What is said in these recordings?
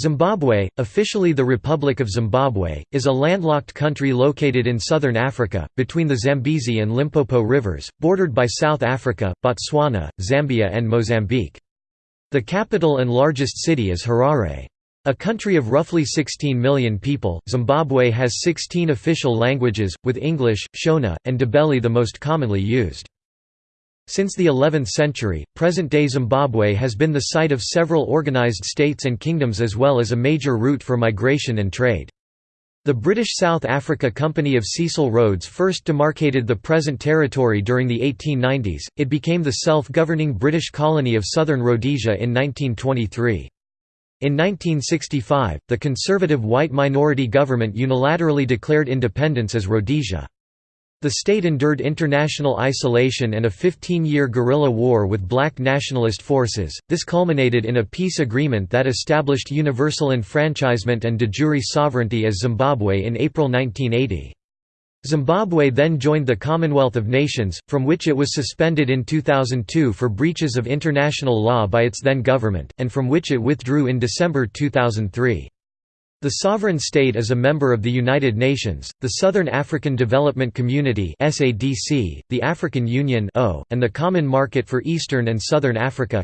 Zimbabwe, officially the Republic of Zimbabwe, is a landlocked country located in southern Africa, between the Zambezi and Limpopo rivers, bordered by South Africa, Botswana, Zambia and Mozambique. The capital and largest city is Harare. A country of roughly 16 million people, Zimbabwe has 16 official languages, with English, Shona, and Ndebele the most commonly used. Since the 11th century, present-day Zimbabwe has been the site of several organized states and kingdoms as well as a major route for migration and trade. The British South Africa Company of Cecil Rhodes first demarcated the present territory during the 1890s, it became the self-governing British colony of Southern Rhodesia in 1923. In 1965, the conservative white minority government unilaterally declared independence as Rhodesia. The state endured international isolation and a 15-year guerrilla war with black nationalist forces. This culminated in a peace agreement that established universal enfranchisement and de jure sovereignty as Zimbabwe in April 1980. Zimbabwe then joined the Commonwealth of Nations, from which it was suspended in 2002 for breaches of international law by its then government, and from which it withdrew in December 2003. The sovereign state is a member of the United Nations, the Southern African Development Community the African Union and the Common Market for Eastern and Southern Africa.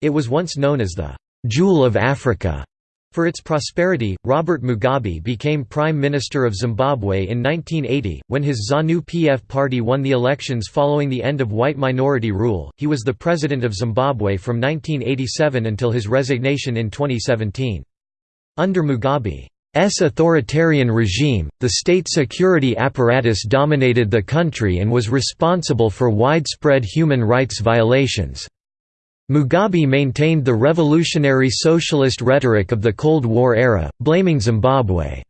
It was once known as the Jewel of Africa. For its prosperity, Robert Mugabe became Prime Minister of Zimbabwe in 1980, when his ZANU-PF party won the elections following the end of white minority rule. He was the President of Zimbabwe from 1987 until his resignation in 2017. Under Mugabe's authoritarian regime, the state security apparatus dominated the country and was responsible for widespread human rights violations. Mugabe maintained the revolutionary socialist rhetoric of the Cold War era, blaming Zimbabwe's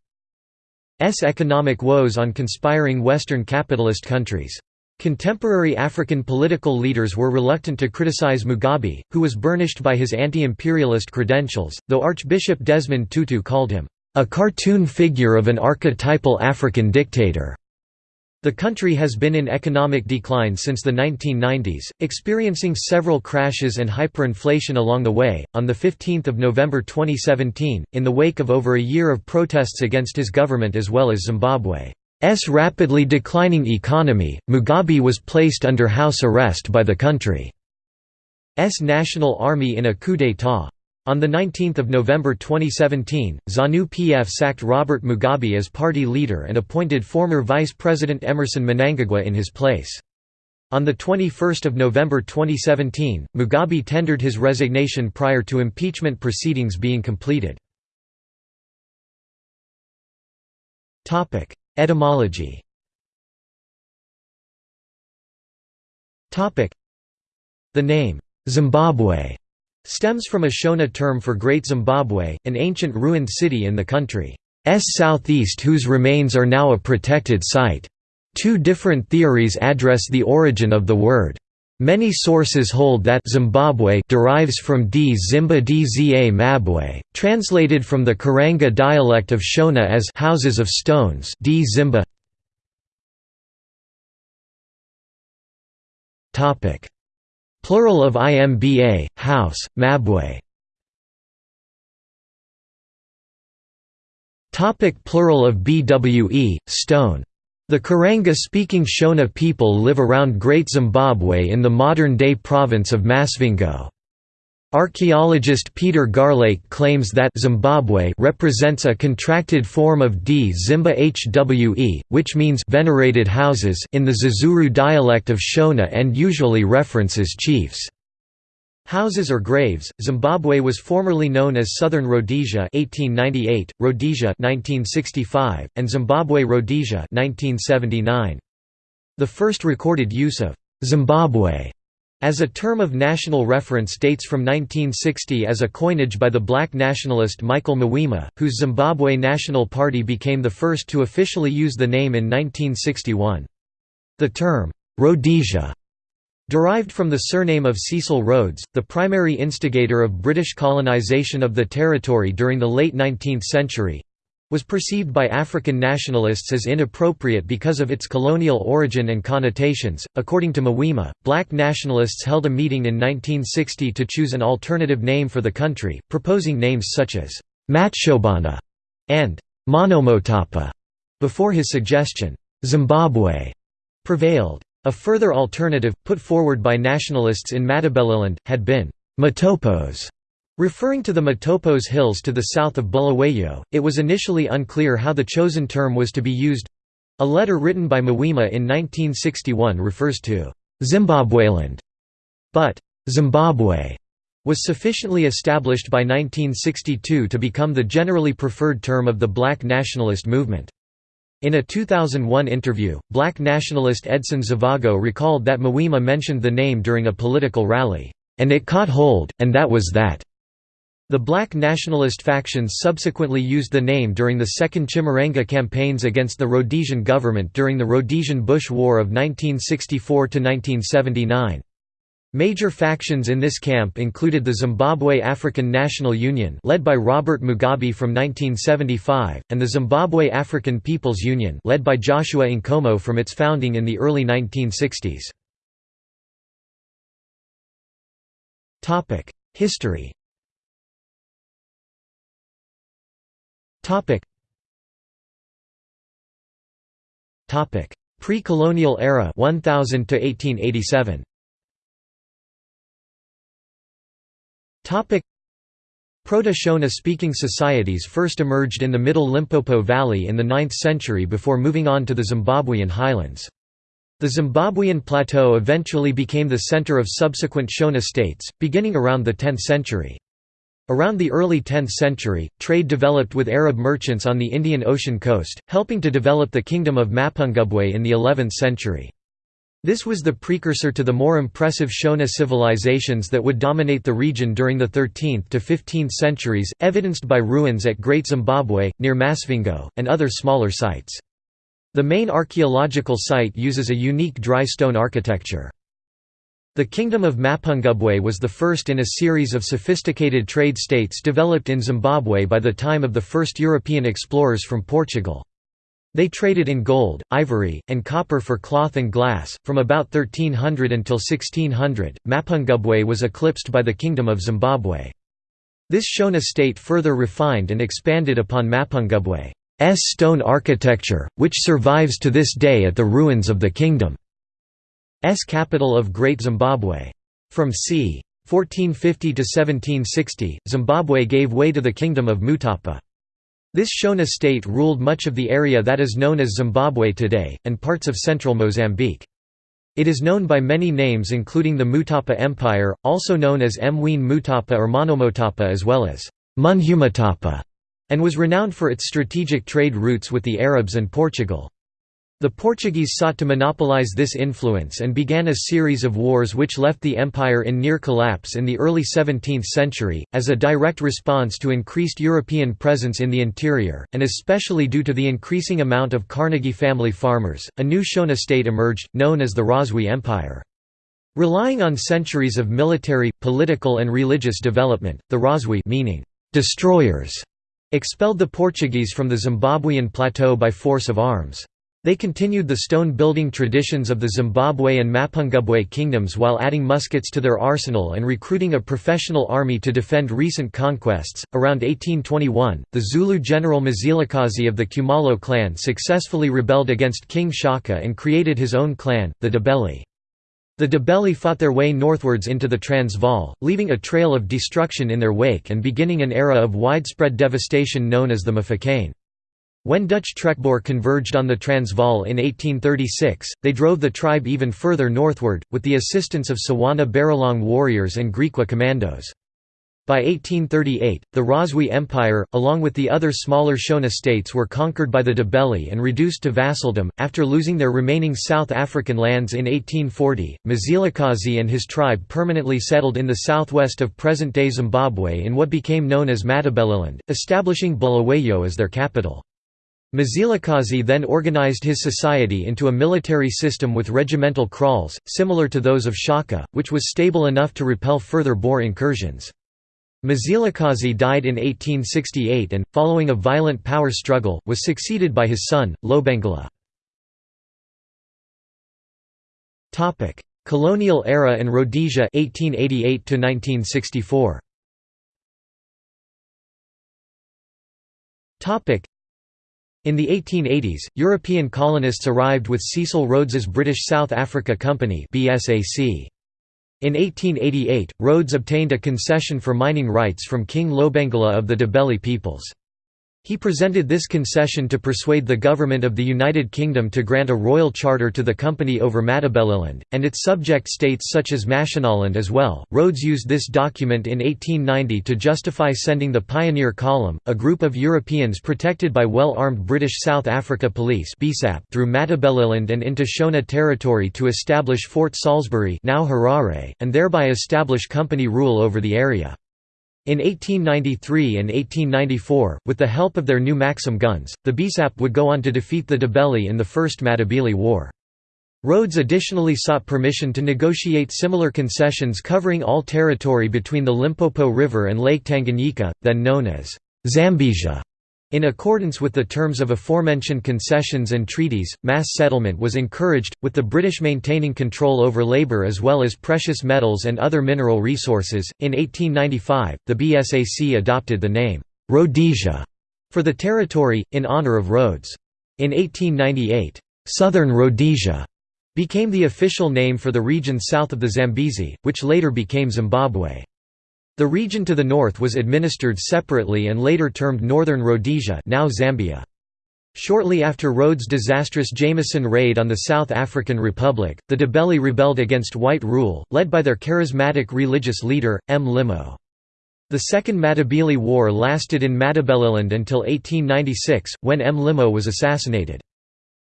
economic woes on conspiring Western capitalist countries. Contemporary African political leaders were reluctant to criticize Mugabe, who was burnished by his anti-imperialist credentials, though Archbishop Desmond Tutu called him, "...a cartoon figure of an archetypal African dictator." The country has been in economic decline since the 1990s, experiencing several crashes and hyperinflation along the way. On the 15th of November 2017, in the wake of over a year of protests against his government as well as Zimbabwe rapidly declining economy, Mugabe was placed under house arrest by the country's National Army in a coup d'état. On 19 November 2017, ZANU-PF sacked Robert Mugabe as party leader and appointed former Vice President Emmerson Mnangagwa in his place. On 21 November 2017, Mugabe tendered his resignation prior to impeachment proceedings being completed. Etymology The name, Zimbabwe, stems from a Shona term for Great Zimbabwe, an ancient ruined city in the country's southeast whose remains are now a protected site. Two different theories address the origin of the word. Many sources hold that Zimbabwe derives from Dzimba Dza Mabwe, translated from the Karanga dialect of Shona as houses of stones D Zimba. Topic: Plural of IMBA, house, Mabwe. Topic plural of BWE, stone the Karanga-speaking Shona people live around Great Zimbabwe in the modern-day province of Masvingo. Archaeologist Peter Garlake claims that Zimbabwe represents a contracted form of Dzimba-hwe, which means venerated houses in the Zezuru dialect of Shona and usually references chiefs. Houses or graves. Zimbabwe was formerly known as Southern Rhodesia (1898), Rhodesia (1965), and Zimbabwe Rhodesia (1979). The first recorded use of Zimbabwe as a term of national reference dates from 1960 as a coinage by the black nationalist Michael Mawema, whose Zimbabwe National Party became the first to officially use the name in 1961. The term, Rhodesia Derived from the surname of Cecil Rhodes, the primary instigator of British colonisation of the territory during the late 19th century, was perceived by African nationalists as inappropriate because of its colonial origin and connotations. According to Mawema, black nationalists held a meeting in 1960 to choose an alternative name for the country, proposing names such as Matshobana and Monomotapa. Before his suggestion, Zimbabwe prevailed. A further alternative, put forward by nationalists in Matabeleland, had been Matopos. Referring to the Matopos Hills to the south of Bulawayo, it was initially unclear how the chosen term was to be used. A letter written by Mawema in 1961 refers to Zimbabweland, but Zimbabwe was sufficiently established by 1962 to become the generally preferred term of the black nationalist movement. In a 2001 interview, black nationalist Edson Zvobgo recalled that Mawema mentioned the name during a political rally, "...and it caught hold, and that was that." The black nationalist factions subsequently used the name during the second Chimurenga campaigns against the Rhodesian government during the Rhodesian-Bush War of 1964–1979. Major factions in this camp included the Zimbabwe African National Union led by Robert Mugabe from 1975, and the Zimbabwe African People's Union led by Joshua Nkomo from its founding in the early 1960s. History. Pre-colonial era 1000 to 1887. Topic. Proto-Shona speaking societies first emerged in the middle Limpopo Valley in the 9th century before moving on to the Zimbabwean highlands. The Zimbabwean plateau eventually became the center of subsequent Shona states, beginning around the 10th century. Around the early 10th century, trade developed with Arab merchants on the Indian Ocean coast, helping to develop the kingdom of Mapungubwe in the 11th century. This was the precursor to the more impressive Shona civilizations that would dominate the region during the 13th to 15th centuries, evidenced by ruins at Great Zimbabwe, near Masvingo, and other smaller sites. The main archaeological site uses a unique dry stone architecture. The Kingdom of Mapungubwe was the first in a series of sophisticated trade states developed in Zimbabwe by the time of the first European explorers from Portugal. They traded in gold, ivory, and copper for cloth and glass. From about 1300 until 1600, Mapungubwe was eclipsed by the Kingdom of Zimbabwe. This Shona state further refined and expanded upon Mapungubwe's stone architecture, which survives to this day at the ruins of the kingdom. S capital of Great Zimbabwe. From c. 1450 to 1760, Zimbabwe gave way to the Kingdom of Mutapa. This Shona state ruled much of the area that is known as Zimbabwe today, and parts of central Mozambique. It is known by many names including the Mutapa Empire, also known as Mwene Mutapa or Monomotapa as well as Munhumutapa, and was renowned for its strategic trade routes with the Arabs and Portugal. The Portuguese sought to monopolize this influence and began a series of wars which left the empire in near collapse in the early 17th century, as a direct response to increased European presence in the interior, and especially due to the increasing amount of Carnegie family farmers, a new Shona state emerged, known as the Rozwi Empire. Relying on centuries of military, political and religious development, the Rozwi meaning destroyers expelled the Portuguese from the Zimbabwean plateau by force of arms. They continued the stone-building traditions of the Zimbabwe and Mapungubwe kingdoms while adding muskets to their arsenal and recruiting a professional army to defend recent conquests. Around 1821, the Zulu general Mzilikazi of the Khumalo clan successfully rebelled against King Shaka and created his own clan, the Ndebele. The Ndebele fought their way northwards into the Transvaal, leaving a trail of destruction in their wake and beginning an era of widespread devastation known as the Mfecane. When Dutch Trekboer converged on the Transvaal in 1836, they drove the tribe even further northward, with the assistance of Tswana Barolong warriors and Griqua commandos. By 1838, the Rozwi Empire, along with the other smaller Shona states were conquered by the Ndebele and reduced to vassaldom. After losing their remaining South African lands in 1840, Mzilikazi and his tribe permanently settled in the southwest of present-day Zimbabwe in what became known as Matabeleland, establishing Bulawayo as their capital. Mzilikazi then organized his society into a military system with regimental kraals, similar to those of Shaka, which was stable enough to repel further Boer incursions. Mzilikazi died in 1868 and, following a violent power struggle, was succeeded by his son, Lobengula. Colonial era and Rhodesia 1888 to 1964. In the 1880s, European colonists arrived with Cecil Rhodes's British South Africa Company (BSAC). In 1888, Rhodes obtained a concession for mining rights from King Lobengula of the Ndebele peoples. He presented this concession to persuade the government of the United Kingdom to grant a royal charter to the company over Matabeleland, and its subject states such as Mashonaland as well. Rhodes used this document in 1890 to justify sending the Pioneer Column, a group of Europeans protected by well-armed British South Africa Police through Matabeleland and into Shona territory to establish Fort Salisbury now Harare, and thereby establish company rule over the area. In 1893 and 1894, with the help of their new Maxim guns, the BSAP would go on to defeat the Ndebele in the First Matabele War. Rhodes additionally sought permission to negotiate similar concessions covering all territory between the Limpopo River and Lake Tanganyika, then known as Zambezia. In accordance with the terms of aforementioned concessions and treaties, mass settlement was encouraged, with the British maintaining control over labour as well as precious metals and other mineral resources. In 1895, the BSAC adopted the name Rhodesia for the territory, in honour of Rhodes. In 1898, Southern Rhodesia became the official name for the region south of the Zambezi, which later became Zimbabwe. The region to the north was administered separately and later termed Northern Rhodesia now Zambia. Shortly after Rhodes' disastrous Jameson raid on the South African Republic, the Ndebele rebelled against white rule, led by their charismatic religious leader, Mlimo. The Second Matabele War lasted in Matabeleland until 1896, when Mlimo was assassinated.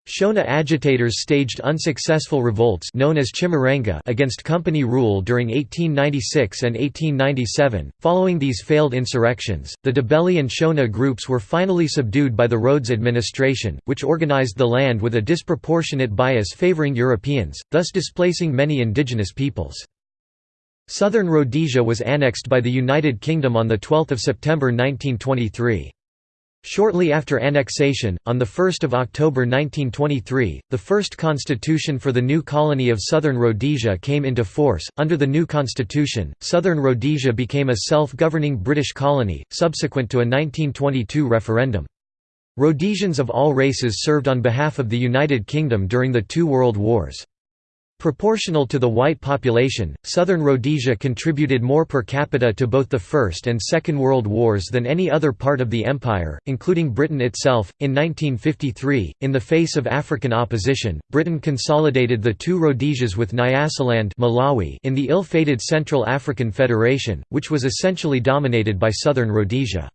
Shona agitators staged unsuccessful revolts known as Chimurenga against company rule during 1896 and 1897. Following these failed insurrections, the Ndebele and Shona groups were finally subdued by the Rhodes administration, which organized the land with a disproportionate bias favoring Europeans, thus displacing many indigenous peoples. Southern Rhodesia was annexed by the United Kingdom on 12 September 1923. Shortly after annexation, on 1 October 1923, the first constitution for the new colony of Southern Rhodesia came into force. Under the new constitution, Southern Rhodesia became a self governing British colony, subsequent to a 1922 referendum. Rhodesians of all races served on behalf of the United Kingdom during the two world wars. Proportional to the white population, southern Rhodesia contributed more per capita to both the First and Second World Wars than any other part of the empire, including Britain itself. In 1953, in the face of African opposition, Britain consolidated the two Rhodesias with Nyasaland Malawi in the ill-fated Central African Federation, which was essentially dominated by southern Rhodesia.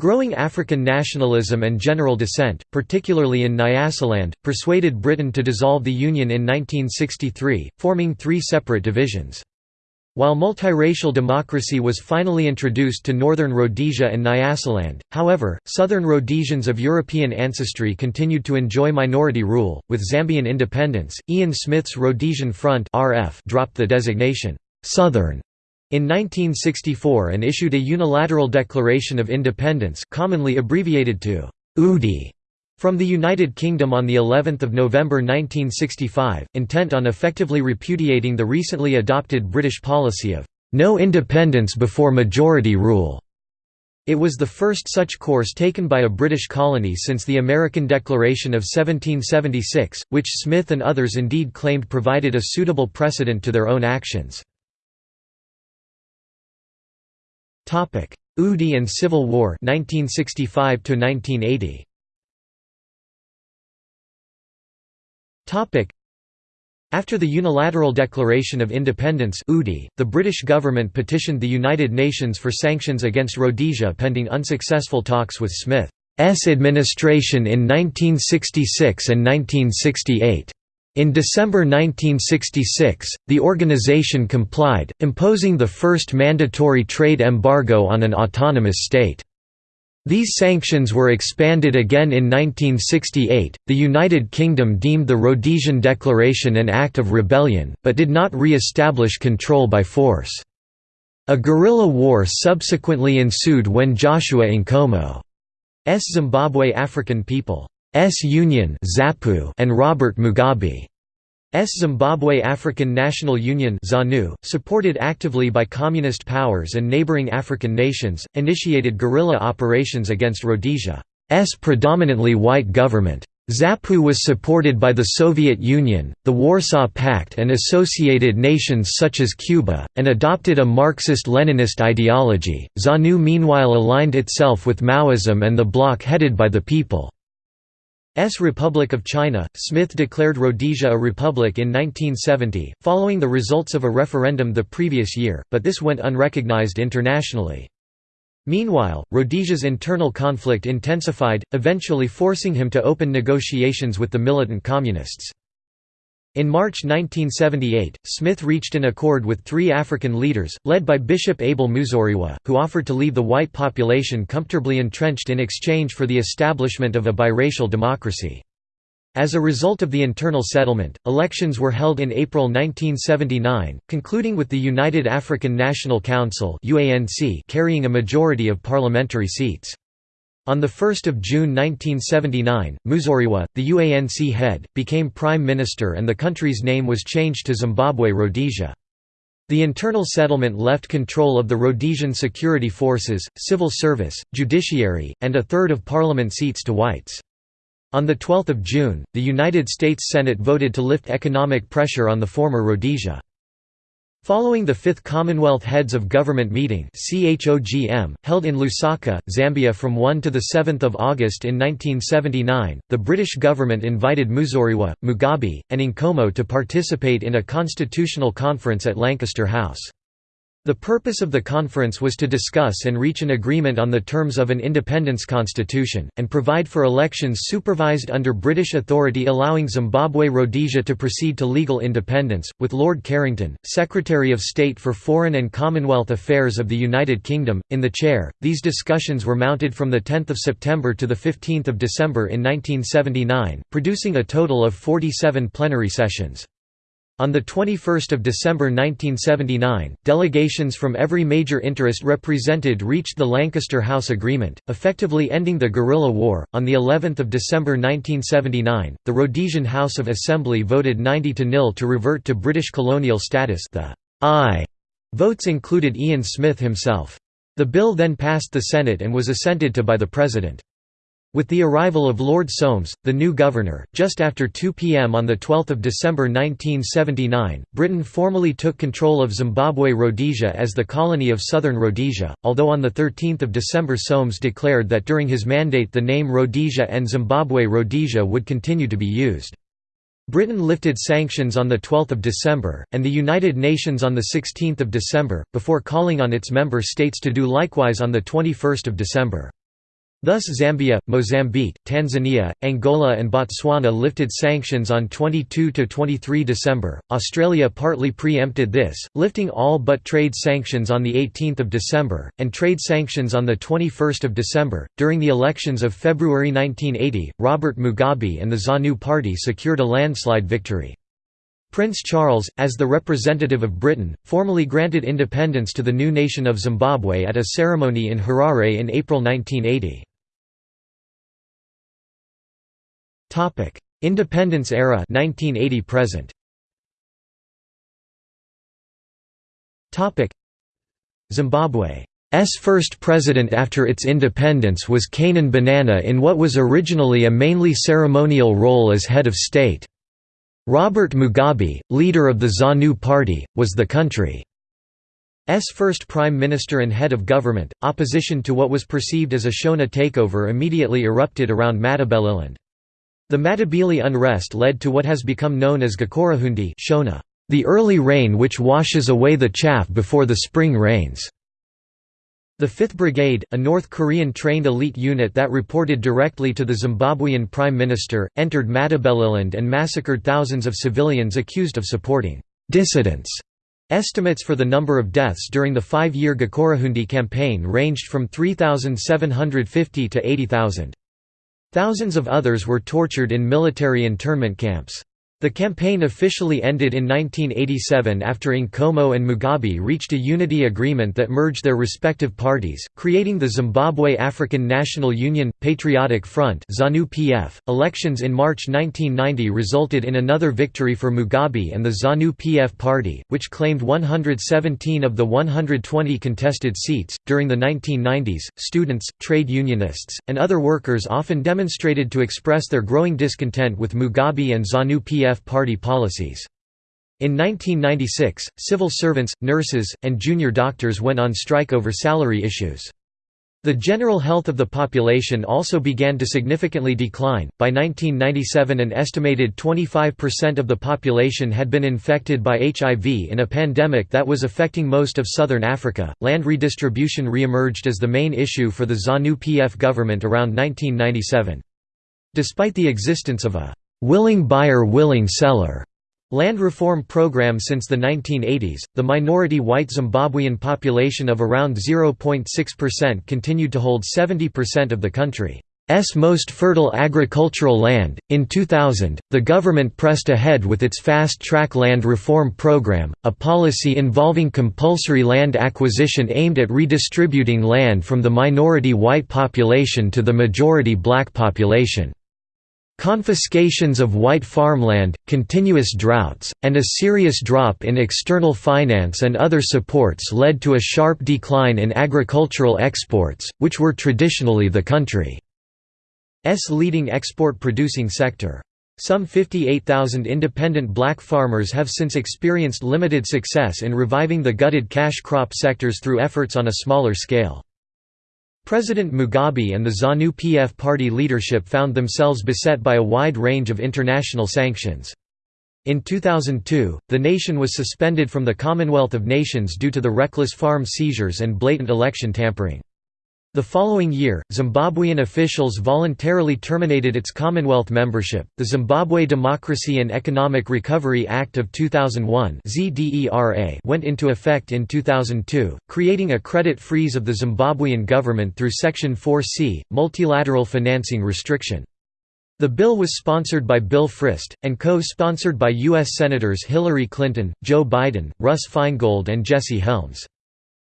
Growing African nationalism and general dissent, particularly in Nyasaland, persuaded Britain to dissolve the Union in 1963, forming three separate divisions. While multiracial democracy was finally introduced to northern Rhodesia and Nyasaland, however, southern Rhodesians of European ancestry continued to enjoy minority rule. With Zambian independence, Ian Smith's Rhodesian Front dropped the designation, Southern in 1964 and issued a unilateral Declaration of Independence commonly abbreviated to UDI from the United Kingdom on the 11th of November 1965, intent on effectively repudiating the recently adopted British policy of no independence before majority rule. It was the first such course taken by a British colony since the American Declaration of 1776, which Smith and others indeed claimed provided a suitable precedent to their own actions. Topic: UDI and Civil War 1965 to 1980. Topic: After the unilateral declaration of independence (UDI), the British government petitioned the United Nations for sanctions against Rhodesia pending unsuccessful talks with Smith's administration in 1966 and 1968. In December 1966, the organization complied, imposing the first mandatory trade embargo on an autonomous state. These sanctions were expanded again in 1968. The United Kingdom deemed the Rhodesian Declaration an act of rebellion, but did not re establish control by force. A guerrilla war subsequently ensued when Joshua Nkomo's Zimbabwe African People's Union and Robert Mugabe S Zimbabwe African National Union ZANU, supported actively by communist powers and neighboring African nations, initiated guerrilla operations against Rhodesia's predominantly white government. ZAPU was supported by the Soviet Union, the Warsaw Pact and associated nations such as Cuba, and adopted a Marxist-Leninist ideology. ZANU meanwhile aligned itself with Maoism and the bloc headed by the People. S Republic of China. Smith declared Rhodesia a republic in 1970, following the results of a referendum the previous year, but this went unrecognized internationally. Meanwhile, Rhodesia's internal conflict intensified, eventually forcing him to open negotiations with the militant communists. In March 1978, Smith reached an accord with three African leaders, led by Bishop Abel Muzorewa, who offered to leave the white population comfortably entrenched in exchange for the establishment of a biracial democracy. As a result of the internal settlement, elections were held in April 1979, concluding with the United African National Council carrying a majority of parliamentary seats. On 1 June 1979, Muzorewa, the UANC head, became prime minister and the country's name was changed to Zimbabwe Rhodesia. The internal settlement left control of the Rhodesian security forces, civil service, judiciary, and a third of parliament seats to whites. On 12 June, the United States Senate voted to lift economic pressure on the former Rhodesia. Following the Fifth Commonwealth Heads of Government meeting held in Lusaka, Zambia from 1 to 7 August in 1979, the British government invited Muzorewa, Mugabe, and Nkomo to participate in a constitutional conference at Lancaster House. The purpose of the conference was to discuss and reach an agreement on the terms of an independence constitution, and provide for elections supervised under British authority allowing Zimbabwe Rhodesia to proceed to legal independence, with Lord Carrington, Secretary of State for Foreign and Commonwealth Affairs of the United Kingdom, in the chair. These discussions were mounted from 10 September to 15 December in 1979, producing a total of 47 plenary sessions. On 21 December 1979, delegations from every major interest represented reached the Lancaster House Agreement, effectively ending the guerrilla war. On the 11th of December 1979, the Rhodesian House of Assembly voted 90 to nil to revert to British colonial status. The aye votes included Ian Smith himself. The bill then passed the Senate and was assented to by the President. With the arrival of Lord Soames, the new governor, just after 2 p.m. on 12 December 1979, Britain formally took control of Zimbabwe Rhodesia as the colony of Southern Rhodesia, although on 13 December Soames declared that during his mandate the name Rhodesia and Zimbabwe Rhodesia would continue to be used. Britain lifted sanctions on 12 December, and the United Nations on 16 December, before calling on its member states to do likewise on 21 December. Thus Zambia, Mozambique, Tanzania, Angola and Botswana lifted sanctions on 22–23 December, Australia partly pre-empted this, lifting all but trade sanctions on 18 December, and trade sanctions on 21 December. During the elections of February 1980, Robert Mugabe and the ZANU party secured a landslide victory. Prince Charles, as the representative of Britain, formally granted independence to the new nation of Zimbabwe at a ceremony in Harare in April 1980. Topic: Independence era 1980 present. Topic: Zimbabwe's first president after its independence was Canaan Banana in what was originally a mainly ceremonial role as head of state. Robert Mugabe, leader of the ZANU party, was the country's first prime minister and head of government. Opposition to what was perceived as a Shona takeover immediately erupted around Matabeleland. The Matabele unrest led to what has become known as Gukurahundi Shona, the early rain which washes away the chaff before the spring rains. The 5th Brigade, a North Korean trained elite unit that reported directly to the Zimbabwean Prime Minister, entered Matabeleland and massacred thousands of civilians accused of supporting dissidents. Estimates for the number of deaths during the five-year Gukurahundi campaign ranged from 3,750 to 80,000. Thousands of others were tortured in military internment camps. The campaign officially ended in 1987 after Nkomo and Mugabe reached a unity agreement that merged their respective parties, creating the Zimbabwe African National Union Patriotic Front (ZANU-PF). Elections in March 1990 resulted in another victory for Mugabe and the ZANU-PF party, which claimed 117 of the 120 contested seats. During the 1990s, students, trade unionists, and other workers often demonstrated to express their growing discontent with Mugabe and ZANU-PF party policies. In 1996, civil servants, nurses, and junior doctors went on strike over salary issues. The general health of the population also began to significantly decline. By 1997, an estimated 25% of the population had been infected by HIV in a pandemic that was affecting most of southern Africa. Land redistribution re-emerged as the main issue for the ZANU PF government around 1997. Despite the existence of a willing buyer willing seller land reform program since the 1980s, the minority white Zimbabwean population of around 0.6% continued to hold 70% of the country's most fertile agricultural land. In 2000, the government pressed ahead with its Fast Track Land Reform Program, a policy involving compulsory land acquisition aimed at redistributing land from the minority white population to the majority black population. Confiscations of white farmland, continuous droughts, and a serious drop in external finance and other supports led to a sharp decline in agricultural exports, which were traditionally the country's leading export-producing sector. Some 58,000 independent black farmers have since experienced limited success in reviving the gutted cash crop sectors through efforts on a smaller scale. President Mugabe and the ZANU-PF party leadership found themselves beset by a wide range of international sanctions. In 2002, the nation was suspended from the Commonwealth of Nations due to the reckless farm seizures and blatant election tampering. The following year, Zimbabwean officials voluntarily terminated its Commonwealth membership. The Zimbabwe Democracy and Economic Recovery Act of 2001 (ZDERA) went into effect in 2002, creating a credit freeze of the Zimbabwean government through Section 4C, multilateral financing restriction. The bill was sponsored by Bill Frist, and co-sponsored by U.S. Senators Hillary Clinton, Joe Biden, Russ Feingold and Jesse Helms.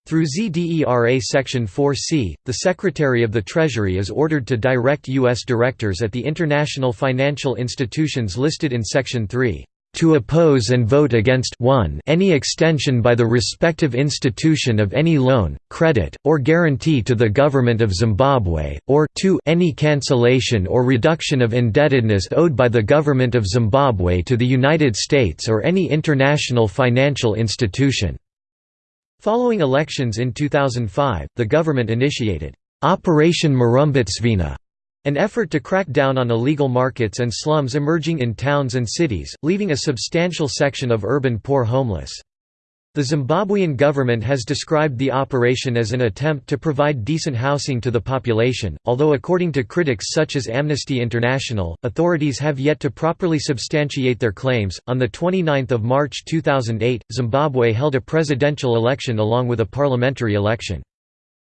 Through ZDERA Section 4C, the Secretary of the Treasury is ordered to direct U.S. directors at the international financial institutions listed in Section 3 to oppose and vote against 1 any extension by the respective institution of any loan, credit, or guarantee to the government of Zimbabwe, or 2 any cancellation or reduction of indebtedness owed by the government of Zimbabwe to the United States or any international financial institution. Following elections in 2005, the government initiated Operation Murambatsvina, an effort to crack down on illegal markets and slums emerging in towns and cities, leaving a substantial section of urban poor homeless. The Zimbabwean government has described the operation as an attempt to provide decent housing to the population, although according to critics such as Amnesty International, authorities have yet to properly substantiate their claims. On the 29th of March 2008, Zimbabwe held a presidential election along with a parliamentary election.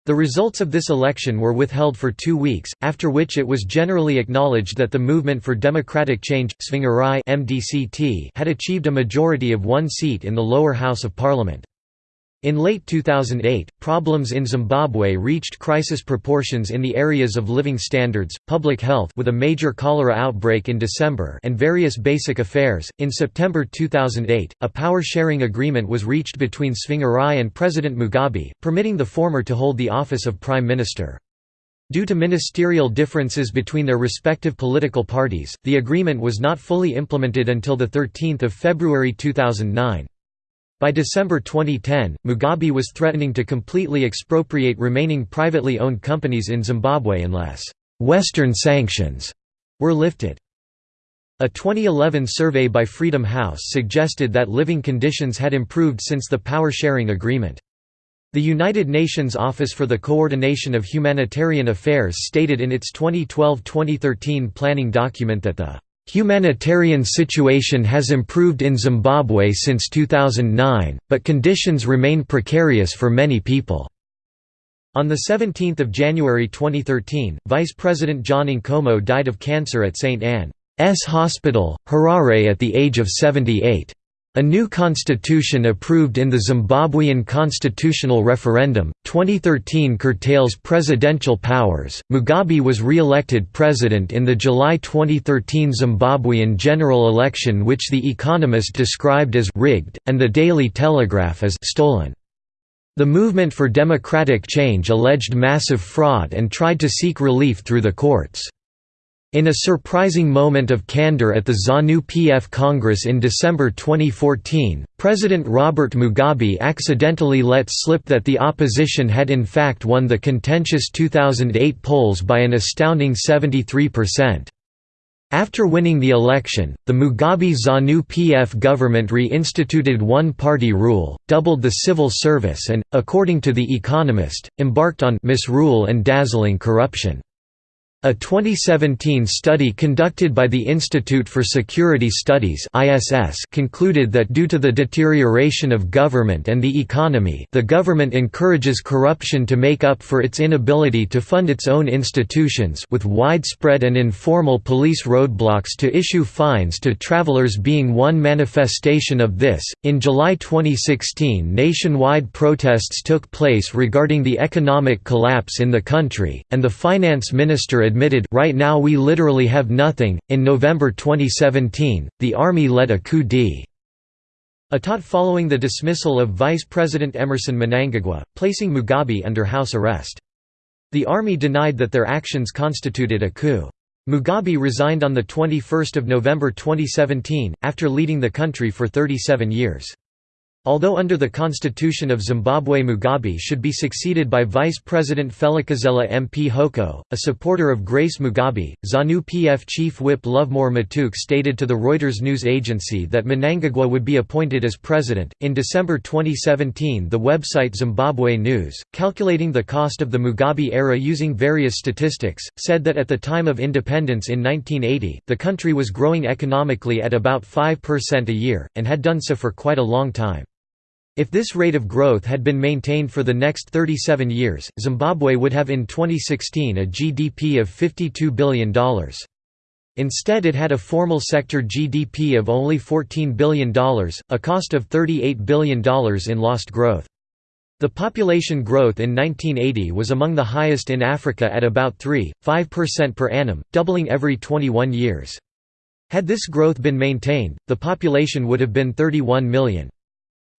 The results of this election were withheld for two weeks, after which it was generally acknowledged that the Movement for Democratic Change MDCT had achieved a majority of one seat in the lower house of parliament. In late 2008, problems in Zimbabwe reached crisis proportions in the areas of living standards, public health with a major cholera outbreak in December and various basic affairs. In September 2008, a power-sharing agreement was reached between Tsvangirai and President Mugabe, permitting the former to hold the office of prime minister. Due to ministerial differences between their respective political parties, the agreement was not fully implemented until 13 February 2009. By December 2010, Mugabe was threatening to completely expropriate remaining privately owned companies in Zimbabwe unless «Western sanctions» were lifted. A 2011 survey by Freedom House suggested that living conditions had improved since the power-sharing agreement. The United Nations Office for the Coordination of Humanitarian Affairs stated in its 2012–2013 planning document that the Humanitarian situation has improved in Zimbabwe since 2009, but conditions remain precarious for many people. On 17 January 2013, Vice President John Nkomo died of cancer at St. Anne. hospital, Harare at the age of 78. A new constitution approved in the Zimbabwean constitutional referendum, 2013 curtails presidential powers. Mugabe was re elected president in the July 2013 Zimbabwean general election, which The Economist described as rigged, and the Daily Telegraph as stolen. The Movement for Democratic Change alleged massive fraud and tried to seek relief through the courts. In a surprising moment of candor at the ZANU-PF Congress in December 2014, President Robert Mugabe accidentally let slip that the opposition had in fact won the contentious 2008 polls by an astounding 73%. After winning the election, the Mugabe ZANU-PF government re-instituted one-party rule, doubled the civil service and, according to The Economist, embarked on misrule and dazzling corruption. A 2017 study conducted by the Institute for Security Studies (ISS) concluded that due to the deterioration of government and the economy, the government encourages corruption to make up for its inability to fund its own institutions with widespread and informal police roadblocks to issue fines to travelers being one manifestation of this. In July 2016, nationwide protests took place regarding the economic collapse in the country, and the finance minister admitted right now we literally have nothing. In November 2017, the army led a coup d'état following the dismissal of Vice President Emmerson Mnangagwa, placing Mugabe under house arrest. The army denied that their actions constituted a coup. Mugabe resigned on 21 November 2017, after leading the country for 37 years. Although under the constitution of Zimbabwe Mugabe should be succeeded by Vice President Phelekezela Mphoko, a supporter of Grace Mugabe, ZANU-PF chief whip Lovemore Matuk stated to the Reuters news agency that Mnangagwa would be appointed as president. In December 2017 the website Zimbabwe News, calculating the cost of the Mugabe era using various statistics, said that at the time of independence in 1980, the country was growing economically at about 5% a year, and had done so for quite a long time. If this rate of growth had been maintained for the next 37 years, Zimbabwe would have in 2016 a GDP of $52 billion. Instead it had a formal sector GDP of only $14 billion, a cost of $38 billion in lost growth. The population growth in 1980 was among the highest in Africa at about 3.5% per annum, doubling every 21 years. Had this growth been maintained, the population would have been 31 million.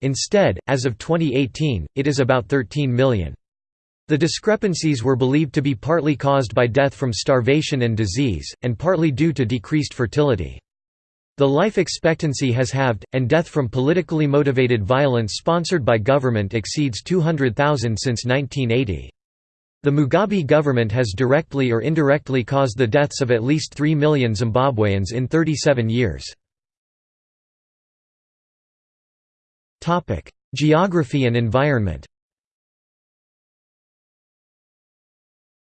Instead, as of 2018, it is about 13 million. The discrepancies were believed to be partly caused by death from starvation and disease, and partly due to decreased fertility. The life expectancy has halved, and death from politically motivated violence sponsored by government exceeds 200,000 since 1980. The Mugabe government has directly or indirectly caused the deaths of at least 3 million Zimbabweans in 37 years. Topic: Geography and environment.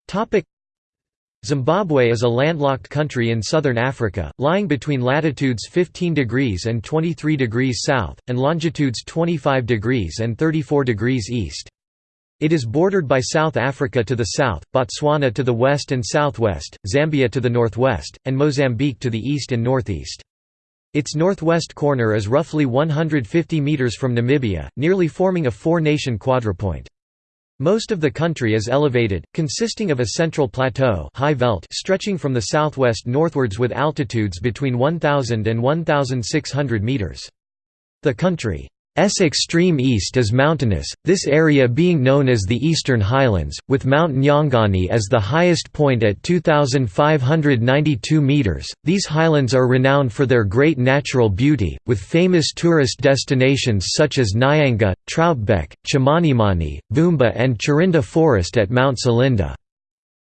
Topic: Zimbabwe is a landlocked country in southern Africa, lying between latitudes 15 degrees and 23 degrees south, and longitudes 25 degrees and 34 degrees east. It is bordered by South Africa to the south, Botswana to the west and southwest, Zambia to the northwest, and Mozambique to the east and northeast. Its northwest corner is roughly 150 metres from Namibia, nearly forming a four-nation quadrupoint. Most of the country is elevated, consisting of a central plateau high veld stretching from the southwest northwards with altitudes between 1,000 and 1,600 metres. The country S extreme east is mountainous, this area being known as the Eastern Highlands, with Mount Nyangani as the highest point at 2,592 metres. These highlands are renowned for their great natural beauty, with famous tourist destinations such as Nyanga, Troutbeck, Chimanimani, Vumba, and Chirinda Forest at Mount Selinda.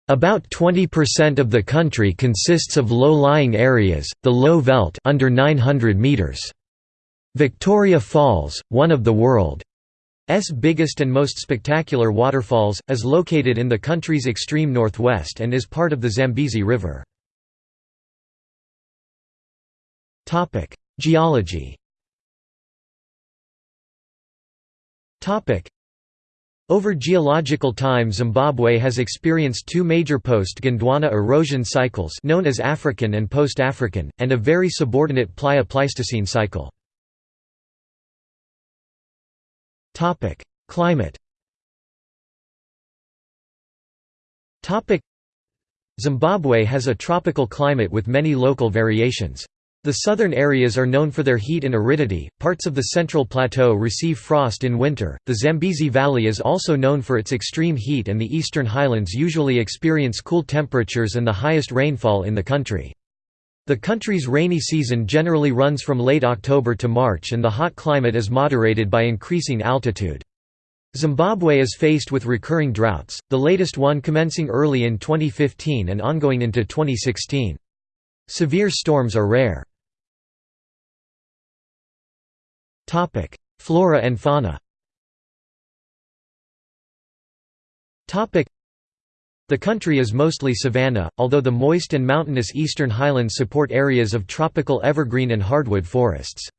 About 20% of the country consists of low-lying areas, the low veld under 900 meters. Victoria Falls, one of the world's biggest and most spectacular waterfalls, is located in the country's extreme northwest and is part of the Zambezi River. Geology Over geological time Zimbabwe has experienced two major post-Gondwana erosion cycles known as African and post-African, and a very subordinate Plio-Pleistocene cycle. Climate Zimbabwe has a tropical climate with many local variations. The southern areas are known for their heat and aridity, parts of the central plateau receive frost in winter, the Zambezi Valley is also known for its extreme heat and the eastern highlands usually experience cool temperatures and the highest rainfall in the country. The country's rainy season generally runs from late October to March and the hot climate is moderated by increasing altitude. Zimbabwe is faced with recurring droughts, the latest one commencing early in 2015 and ongoing into 2016. Severe storms are rare. Flora and fauna. The country is mostly savanna, although the moist and mountainous eastern highlands support areas of tropical evergreen and hardwood forests.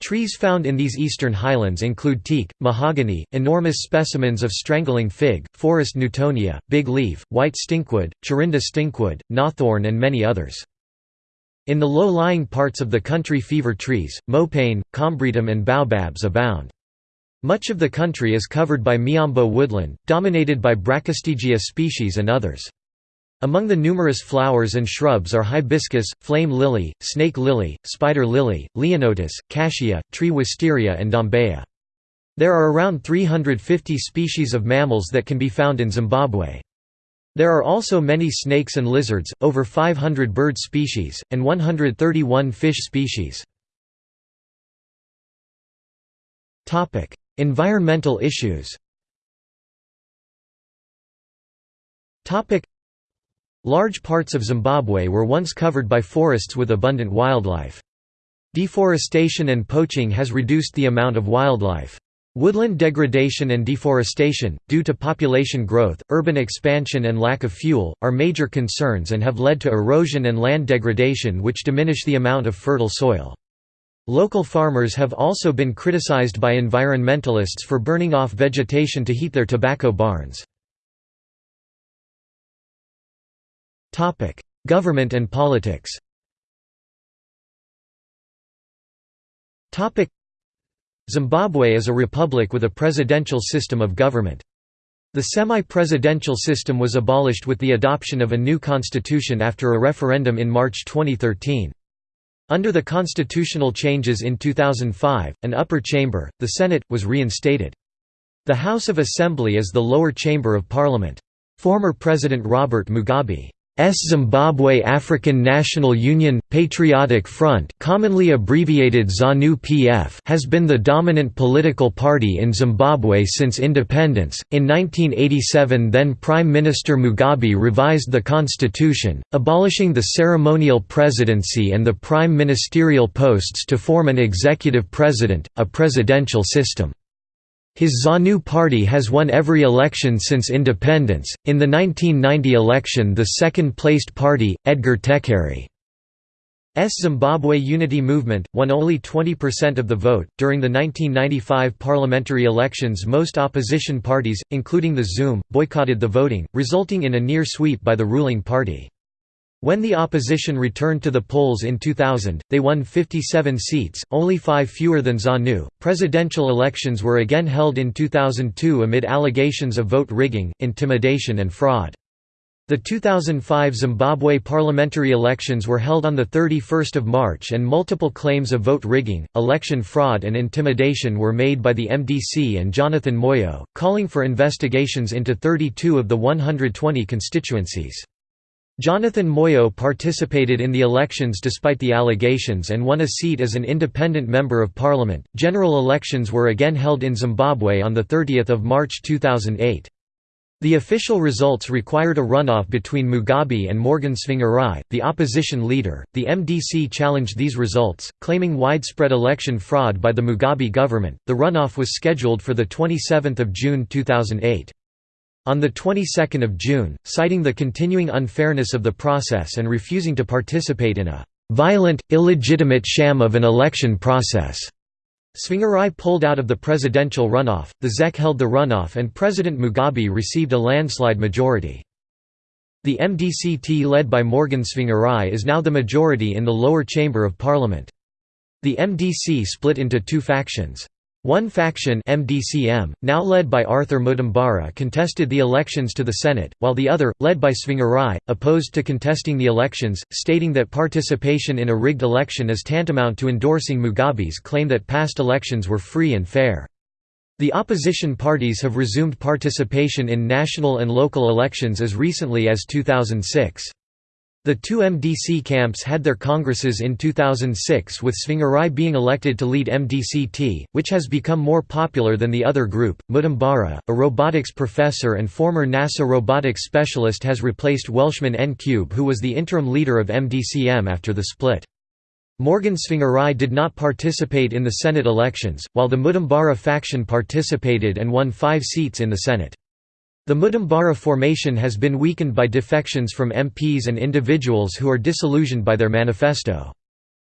Trees found in these eastern highlands include teak, mahogany, enormous specimens of strangling fig, forest newtonia, big leaf, white stinkwood, Chirinda stinkwood, knobthorn and many others. In the low-lying parts of the country fever trees, mopane, combretum and baobabs abound. Much of the country is covered by miombo woodland, dominated by Brachystegia species and others. Among the numerous flowers and shrubs are hibiscus, flame lily, snake lily, spider lily, leonotis, cassia, tree wisteria and dombeya. There are around 350 species of mammals that can be found in Zimbabwe. There are also many snakes and lizards, over 500 bird species, and 131 fish species. Environmental issues Large parts of Zimbabwe were once covered by forests with abundant wildlife. Deforestation and poaching has reduced the amount of wildlife. Woodland degradation and deforestation, due to population growth, urban expansion and lack of fuel, are major concerns and have led to erosion and land degradation which diminish the amount of fertile soil. Local farmers have also been criticized by environmentalists for burning off vegetation to heat their tobacco barns. Government and politics Zimbabwe is a republic with a presidential system of government. The semi-presidential system was abolished with the adoption of a new constitution after a referendum in March 2013. Under the constitutional changes in 2005, an upper chamber, the Senate, was reinstated. The House of Assembly is the lower chamber of parliament. Former President Robert Mugabe Zimbabwe African National Union Patriotic Front, commonly abbreviated ZANU-PF, has been the dominant political party in Zimbabwe since independence. In 1987, then Prime Minister Mugabe revised the constitution, abolishing the ceremonial presidency and the prime ministerial posts to form an executive president, a presidential system. His ZANU party has won every election since independence. In the 1990 election, the second placed party, Edgar Tekere's Zimbabwe Unity Movement, won only 20% of the vote. During the 1995 parliamentary elections, most opposition parties, including the ZUM, boycotted the voting, resulting in a near sweep by the ruling party. When the opposition returned to the polls in 2000, they won 57 seats, only five fewer than ZANU. Presidential elections were again held in 2002 amid allegations of vote rigging, intimidation, and fraud. The 2005 Zimbabwe parliamentary elections were held on 31 March and multiple claims of vote rigging, election fraud and intimidation were made by the MDC and Jonathan Moyo, calling for investigations into 32 of the 120 constituencies. Jonathan Moyo participated in the elections despite the allegations and won a seat as an independent member of parliament. General elections were again held in Zimbabwe on the 30th of March 2008. The official results required a runoff between Mugabe and Morgan Tsvangirai, the opposition leader. The MDC challenged these results, claiming widespread election fraud by the Mugabe government. The runoff was scheduled for the 27th of June 2008. On the 22nd of June, citing the continuing unfairness of the process and refusing to participate in a violent, illegitimate sham of an election process. Tsvangirai pulled out of the presidential runoff, the ZEC held the runoff and President Mugabe received a landslide majority. The MDC-T led by Morgan Tsvangirai is now the majority in the lower chamber of parliament. The MDC split into two factions. One faction MDCM, now led by Arthur Mutambara contested the elections to the Senate, while the other, led by Tsvangirai, opposed to contesting the elections, stating that participation in a rigged election is tantamount to endorsing Mugabe's claim that past elections were free and fair. The opposition parties have resumed participation in national and local elections as recently as 2006. The two MDC camps had their congresses in 2006 with Tsvangirai being elected to lead MDC-T, which has become more popular than the other group. Mutambara, a robotics professor and former NASA robotics specialist has replaced Welshman Ncube who was the interim leader of MDCM after the split. Morgan Tsvangirai did not participate in the Senate elections, while the Mutambara faction participated and won five seats in the Senate. The Mutambara formation has been weakened by defections from MPs and individuals who are disillusioned by their manifesto.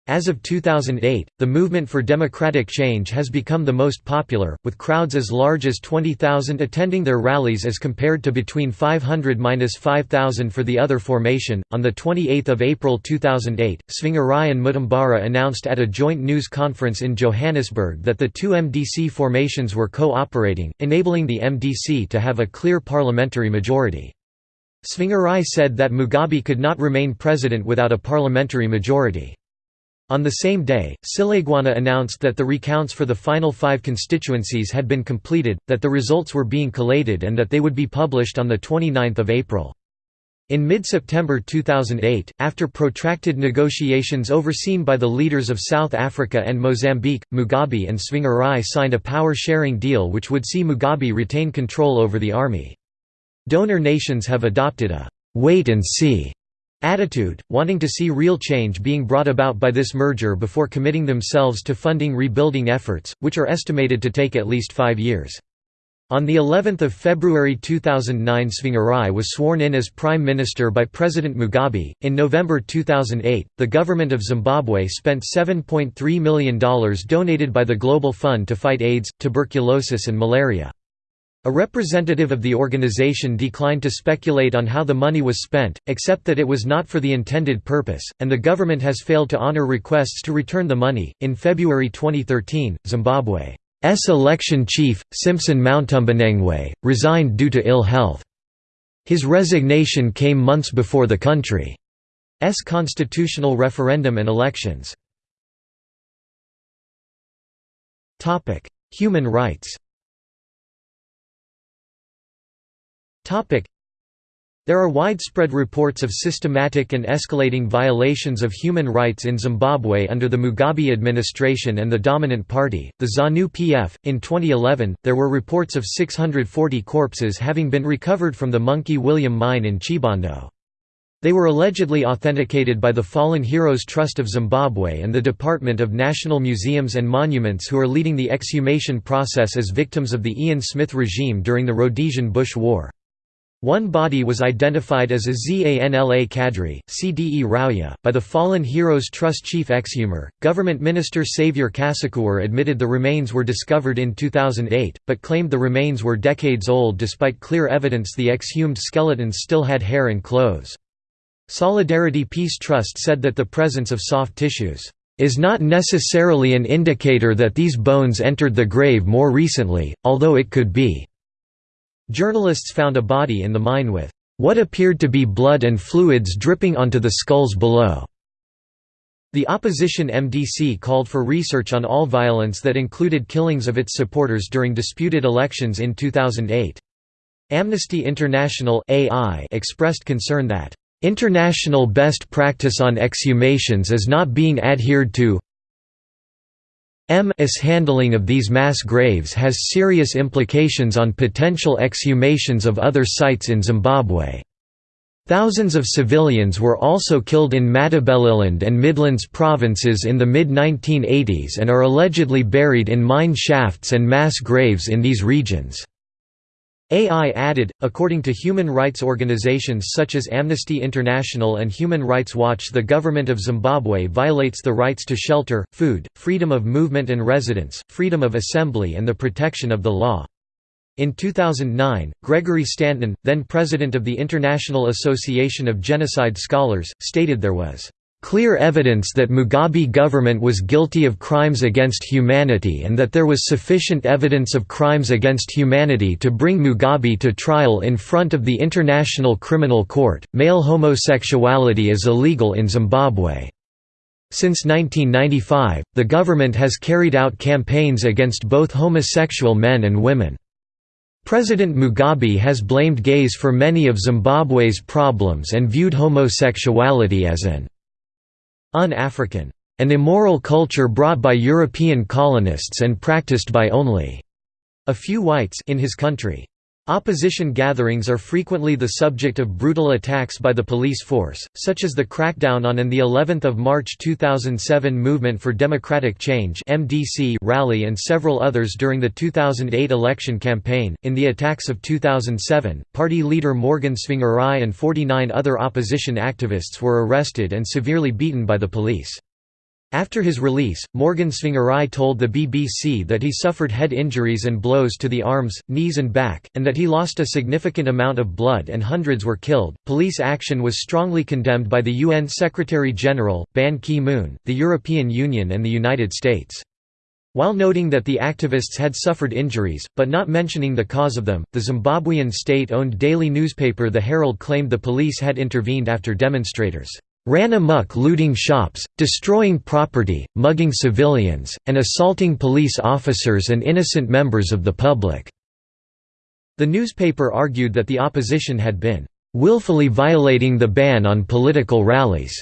As of 2008, the movement for democratic change has become the most popular, with crowds as large as 20,000 attending their rallies as compared to between 500–5,000 for the other formation. On the 28th of April 2008, Tsvangirai and Mutambara announced at a joint news conference in Johannesburg that the two MDC formations were co-operating, enabling the MDC to have a clear parliamentary majority. Tsvangirai said that Mugabe could not remain president without a parliamentary majority. On the same day, Silaigwana announced that the recounts for the final five constituencies had been completed, that the results were being collated and that they would be published on 29 April. In mid-September 2008, after protracted negotiations overseen by the leaders of South Africa and Mozambique, Mugabe and Tsvangirai signed a power-sharing deal which would see Mugabe retain control over the army. Donor nations have adopted a «wait-and-see» attitude, wanting to see real change being brought about by this merger before committing themselves to funding rebuilding efforts, which are estimated to take at least five years. On the 11th of February 2009 Tsvangirai was sworn in as Prime Minister by President Mugabe. In November 2008, the government of Zimbabwe spent $7.3 million donated by the Global Fund to fight AIDS, tuberculosis and malaria. A representative of the organization declined to speculate on how the money was spent, except that it was not for the intended purpose, and the government has failed to honor requests to return the money. In February 2013, Zimbabwe's election chief, Simpson Mutambanengwe, resigned due to ill health. His resignation came months before the country's constitutional referendum and elections. Human rights There are widespread reports of systematic and escalating violations of human rights in Zimbabwe under the Mugabe administration and the dominant party, the ZANU PF. In 2011, there were reports of 640 corpses having been recovered from the Monkey William mine in Chibondo. They were allegedly authenticated by the Fallen Heroes Trust of Zimbabwe and the Department of National Museums and Monuments who are leading the exhumation process as victims of the Ian Smith regime during the Rhodesian Bush War. One body was identified as a Zanla cadre, CDE Rauya, by the Fallen Heroes Trust chief exhumer. Government Minister Saviour Kasukuwere admitted the remains were discovered in 2008, but claimed the remains were decades old despite clear evidence the exhumed skeletons still had hair and clothes. Solidarity Peace Trust said that the presence of soft tissues is not necessarily an indicator that these bones entered the grave more recently, although it could be. Journalists found a body in the mine with what appeared to be blood and fluids dripping onto the skulls below. The opposition MDC called for research on all violence that included killings of its supporters during disputed elections in 2008. Amnesty International AI expressed concern that, "...international best practice on exhumations is not being adhered to M.'s handling of these mass graves has serious implications on potential exhumations of other sites in Zimbabwe. Thousands of civilians were also killed in Matabeleland and Midlands provinces in the mid-1980s and are allegedly buried in mine shafts and mass graves in these regions. AI added, according to human rights organizations such as Amnesty International and Human Rights Watch the government of Zimbabwe violates the rights to shelter, food, freedom of movement and residence, freedom of assembly and the protection of the law. In 2009, Gregory Stanton, then president of the International Association of Genocide Scholars, stated there was clear evidence that Mugabe government was guilty of crimes against humanity and that there was sufficient evidence of crimes against humanity to bring Mugabe to trial in front of the International Criminal Court. Male homosexuality is illegal in Zimbabwe. Since 1995, the government has carried out campaigns against both homosexual men and women. President Mugabe has blamed gays for many of Zimbabwe's problems and viewed homosexuality as an un-African, an immoral culture brought by European colonists and practiced by only a few whites in his country. Opposition gatherings are frequently the subject of brutal attacks by the police force, such as the crackdown on and the 11th of March 2007 Movement for Democratic Change (MDC) rally and several others during the 2008 election campaign. In the attacks of 2007, party leader Morgan Tsvangirai and 49 other opposition activists were arrested and severely beaten by the police. After his release, Morgan Tsvangirai told the BBC that he suffered head injuries and blows to the arms, knees, and back, and that he lost a significant amount of blood and hundreds were killed. Police action was strongly condemned by the UN Secretary General, Ban Ki moon, the European Union, and the United States. While noting that the activists had suffered injuries, but not mentioning the cause of them, the Zimbabwean state owned daily newspaper The Herald claimed the police had intervened after demonstrators ran amok looting shops, destroying property, mugging civilians, and assaulting police officers and innocent members of the public." The newspaper argued that the opposition had been "...willfully violating the ban on political rallies."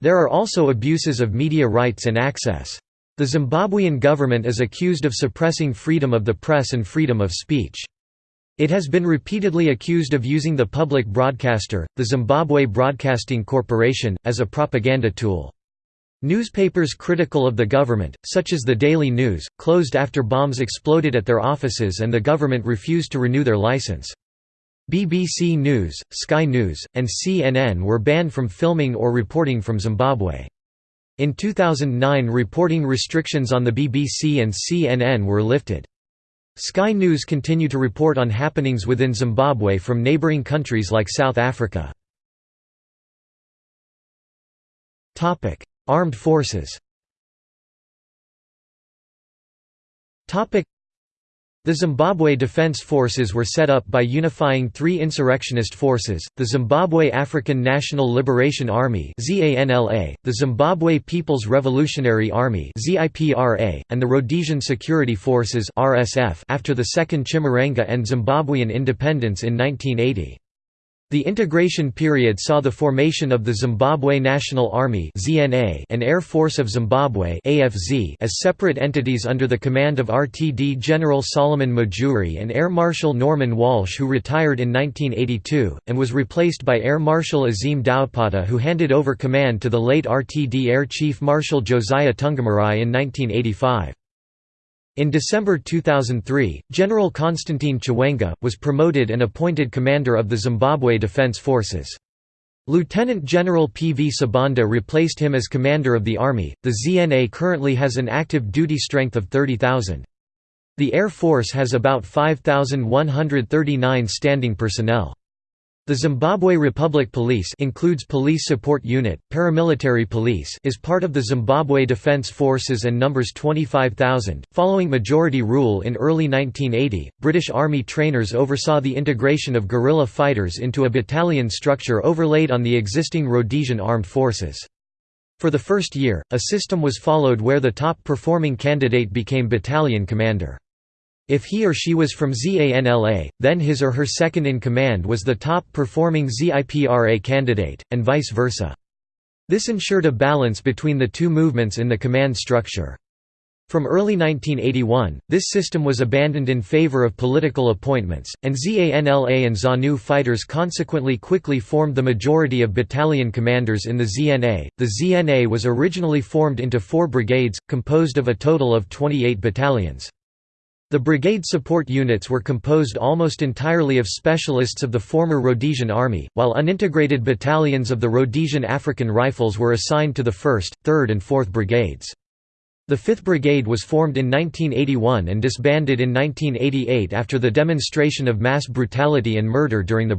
There are also abuses of media rights and access. The Zimbabwean government is accused of suppressing freedom of the press and freedom of speech. It has been repeatedly accused of using the public broadcaster, the Zimbabwe Broadcasting Corporation, as a propaganda tool. Newspapers critical of the government, such as the Daily News, closed after bombs exploded at their offices and the government refused to renew their license. BBC News, Sky News, and CNN were banned from filming or reporting from Zimbabwe. In 2009 reporting restrictions on the BBC and CNN were lifted. Sky News continue to report on happenings within Zimbabwe from neighboring countries like South Africa. Armed forces the Zimbabwe Defense Forces were set up by unifying three insurrectionist forces, the Zimbabwe African National Liberation Army the Zimbabwe People's Revolutionary Army and the Rhodesian Security Forces after the Second Chimurenga and Zimbabwean independence in 1980. The integration period saw the formation of the Zimbabwe National Army and Air Force of Zimbabwe as separate entities under the command of RTD General Solomon Mujuru and Air Marshal Norman Walsh who retired in 1982, and was replaced by Air Marshal Azim Daudpota who handed over command to the late RTD Air Chief Marshal Josiah Tungamirai in 1985. In December 2003, General Constantine Chiwenga, was promoted and appointed commander of the Zimbabwe Defence Forces. Lieutenant General P. V. Sibanda replaced him as commander of the army. The ZNA currently has an active duty strength of 30,000. The Air Force has about 5,139 standing personnel. The Zimbabwe Republic Police includes Police Support Unit, Paramilitary Police is part of the Zimbabwe Defense Forces and numbers 25,000. Following majority rule in early 1980, British Army trainers oversaw the integration of guerrilla fighters into a battalion structure overlaid on the existing Rhodesian armed forces. For the first year, a system was followed where the top performing candidate became battalion commander. If he or she was from ZANLA, then his or her second-in-command was the top-performing ZIPRA candidate, and vice versa. This ensured a balance between the two movements in the command structure. From early 1981, this system was abandoned in favor of political appointments, and ZANLA and ZANU fighters consequently quickly formed the majority of battalion commanders in the ZNA. The ZNA was originally formed into four brigades, composed of a total of 28 battalions. The brigade support units were composed almost entirely of specialists of the former Rhodesian Army, while unintegrated battalions of the Rhodesian African Rifles were assigned to the 1st, 3rd and 4th Brigades. The 5th Brigade was formed in 1981 and disbanded in 1988 after the demonstration of mass brutality and murder during the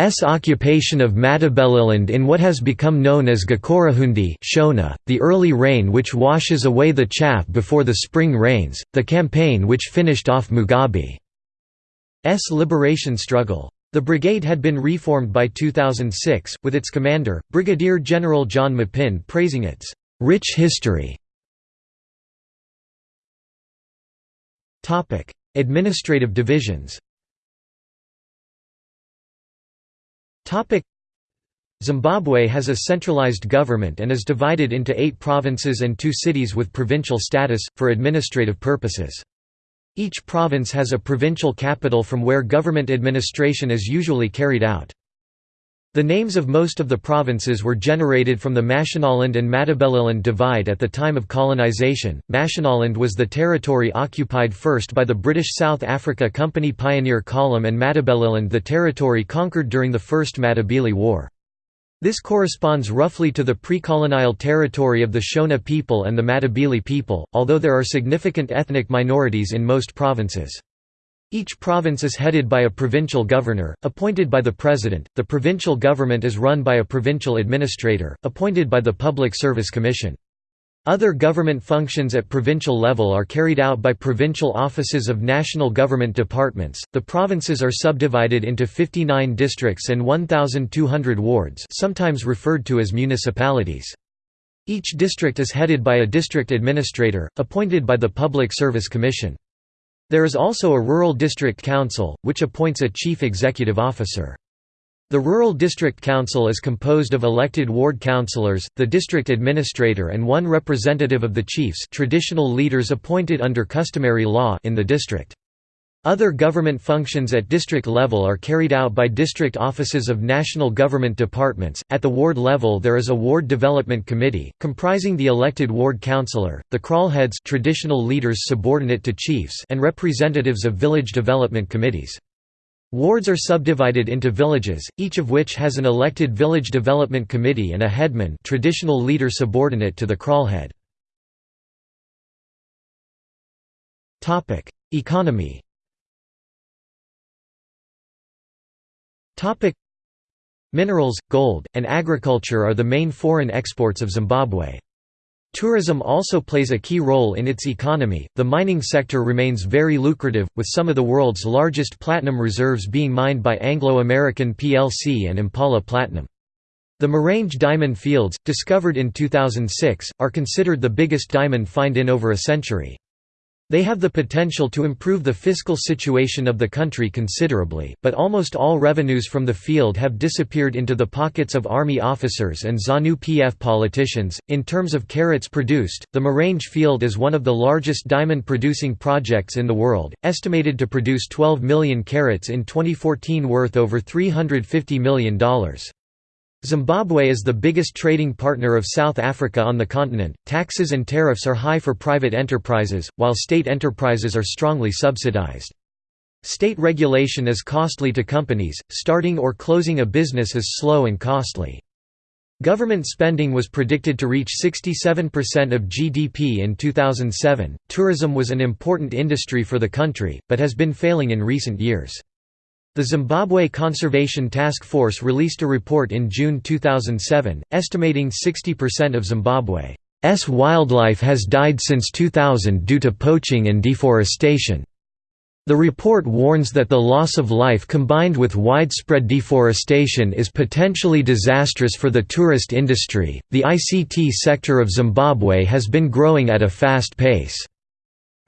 brigade's occupation of Matabeleland in what has become known as Gukurahundi Shona, the early rain which washes away the chaff before the spring rains, the campaign which finished off Mugabe's liberation struggle. The brigade had been reformed by 2006, with its commander, Brigadier General John Mapin praising its "...rich history." Administrative divisions. Zimbabwe has a centralized government and is divided into eight provinces and two cities with provincial status, for administrative purposes. Each province has a provincial capital from where government administration is usually carried out. The names of most of the provinces were generated from the Mashonaland and Matabeleland divide at the time of colonization. Mashonaland was the territory occupied first by the British South Africa Company Pioneer Column and Matabeleland the territory conquered during the First Matabele War. This corresponds roughly to the pre-colonial territory of the Shona people and the Matabele people, although there are significant ethnic minorities in most provinces. Each province is headed by a provincial governor, appointed by the president. The provincial government is run by a provincial administrator, appointed by the Public Service Commission. Other government functions at provincial level are carried out by provincial offices of national government departments. The provinces are subdivided into 59 districts and 1200 wards, sometimes referred to as municipalities. Each district is headed by a district administrator, appointed by the Public Service Commission. There is also a Rural District Council, which appoints a chief executive officer. The Rural District Council is composed of elected ward councillors, the district administrator and one representative of the chiefs traditional leaders appointed under customary law in the district. Other government functions at district level are carried out by district offices of national government departments. At the ward level, there is a ward development committee comprising the elected ward councillor, the kraalheads, traditional leaders subordinate to chiefs, and representatives of village development committees. Wards are subdivided into villages, each of which has an elected village development committee and a headman, traditional leader subordinate to the kraalhead. Topic: Economy Minerals, gold, and agriculture are the main foreign exports of Zimbabwe. Tourism also plays a key role in its economy. The mining sector remains very lucrative, with some of the world's largest platinum reserves being mined by Anglo American plc and Impala Platinum. The Marange diamond fields, discovered in 2006, are considered the biggest diamond find in over a century. They have the potential to improve the fiscal situation of the country considerably, but almost all revenues from the field have disappeared into the pockets of army officers and ZANU PF politicians. In terms of carats produced, the Marange field is one of the largest diamond producing projects in the world, estimated to produce 12 million carats in 2014 worth over $350 million. Zimbabwe is the biggest trading partner of South Africa on the continent. Taxes and tariffs are high for private enterprises, while state enterprises are strongly subsidized. State regulation is costly to companies, starting or closing a business is slow and costly. Government spending was predicted to reach 67% of GDP in 2007. Tourism was an important industry for the country, but has been failing in recent years. The Zimbabwe Conservation Task Force released a report in June 2007, estimating 60% of Zimbabwe's wildlife has died since 2000 due to poaching and deforestation. The report warns that the loss of life combined with widespread deforestation is potentially disastrous for the tourist industry. The ICT sector of Zimbabwe has been growing at a fast pace.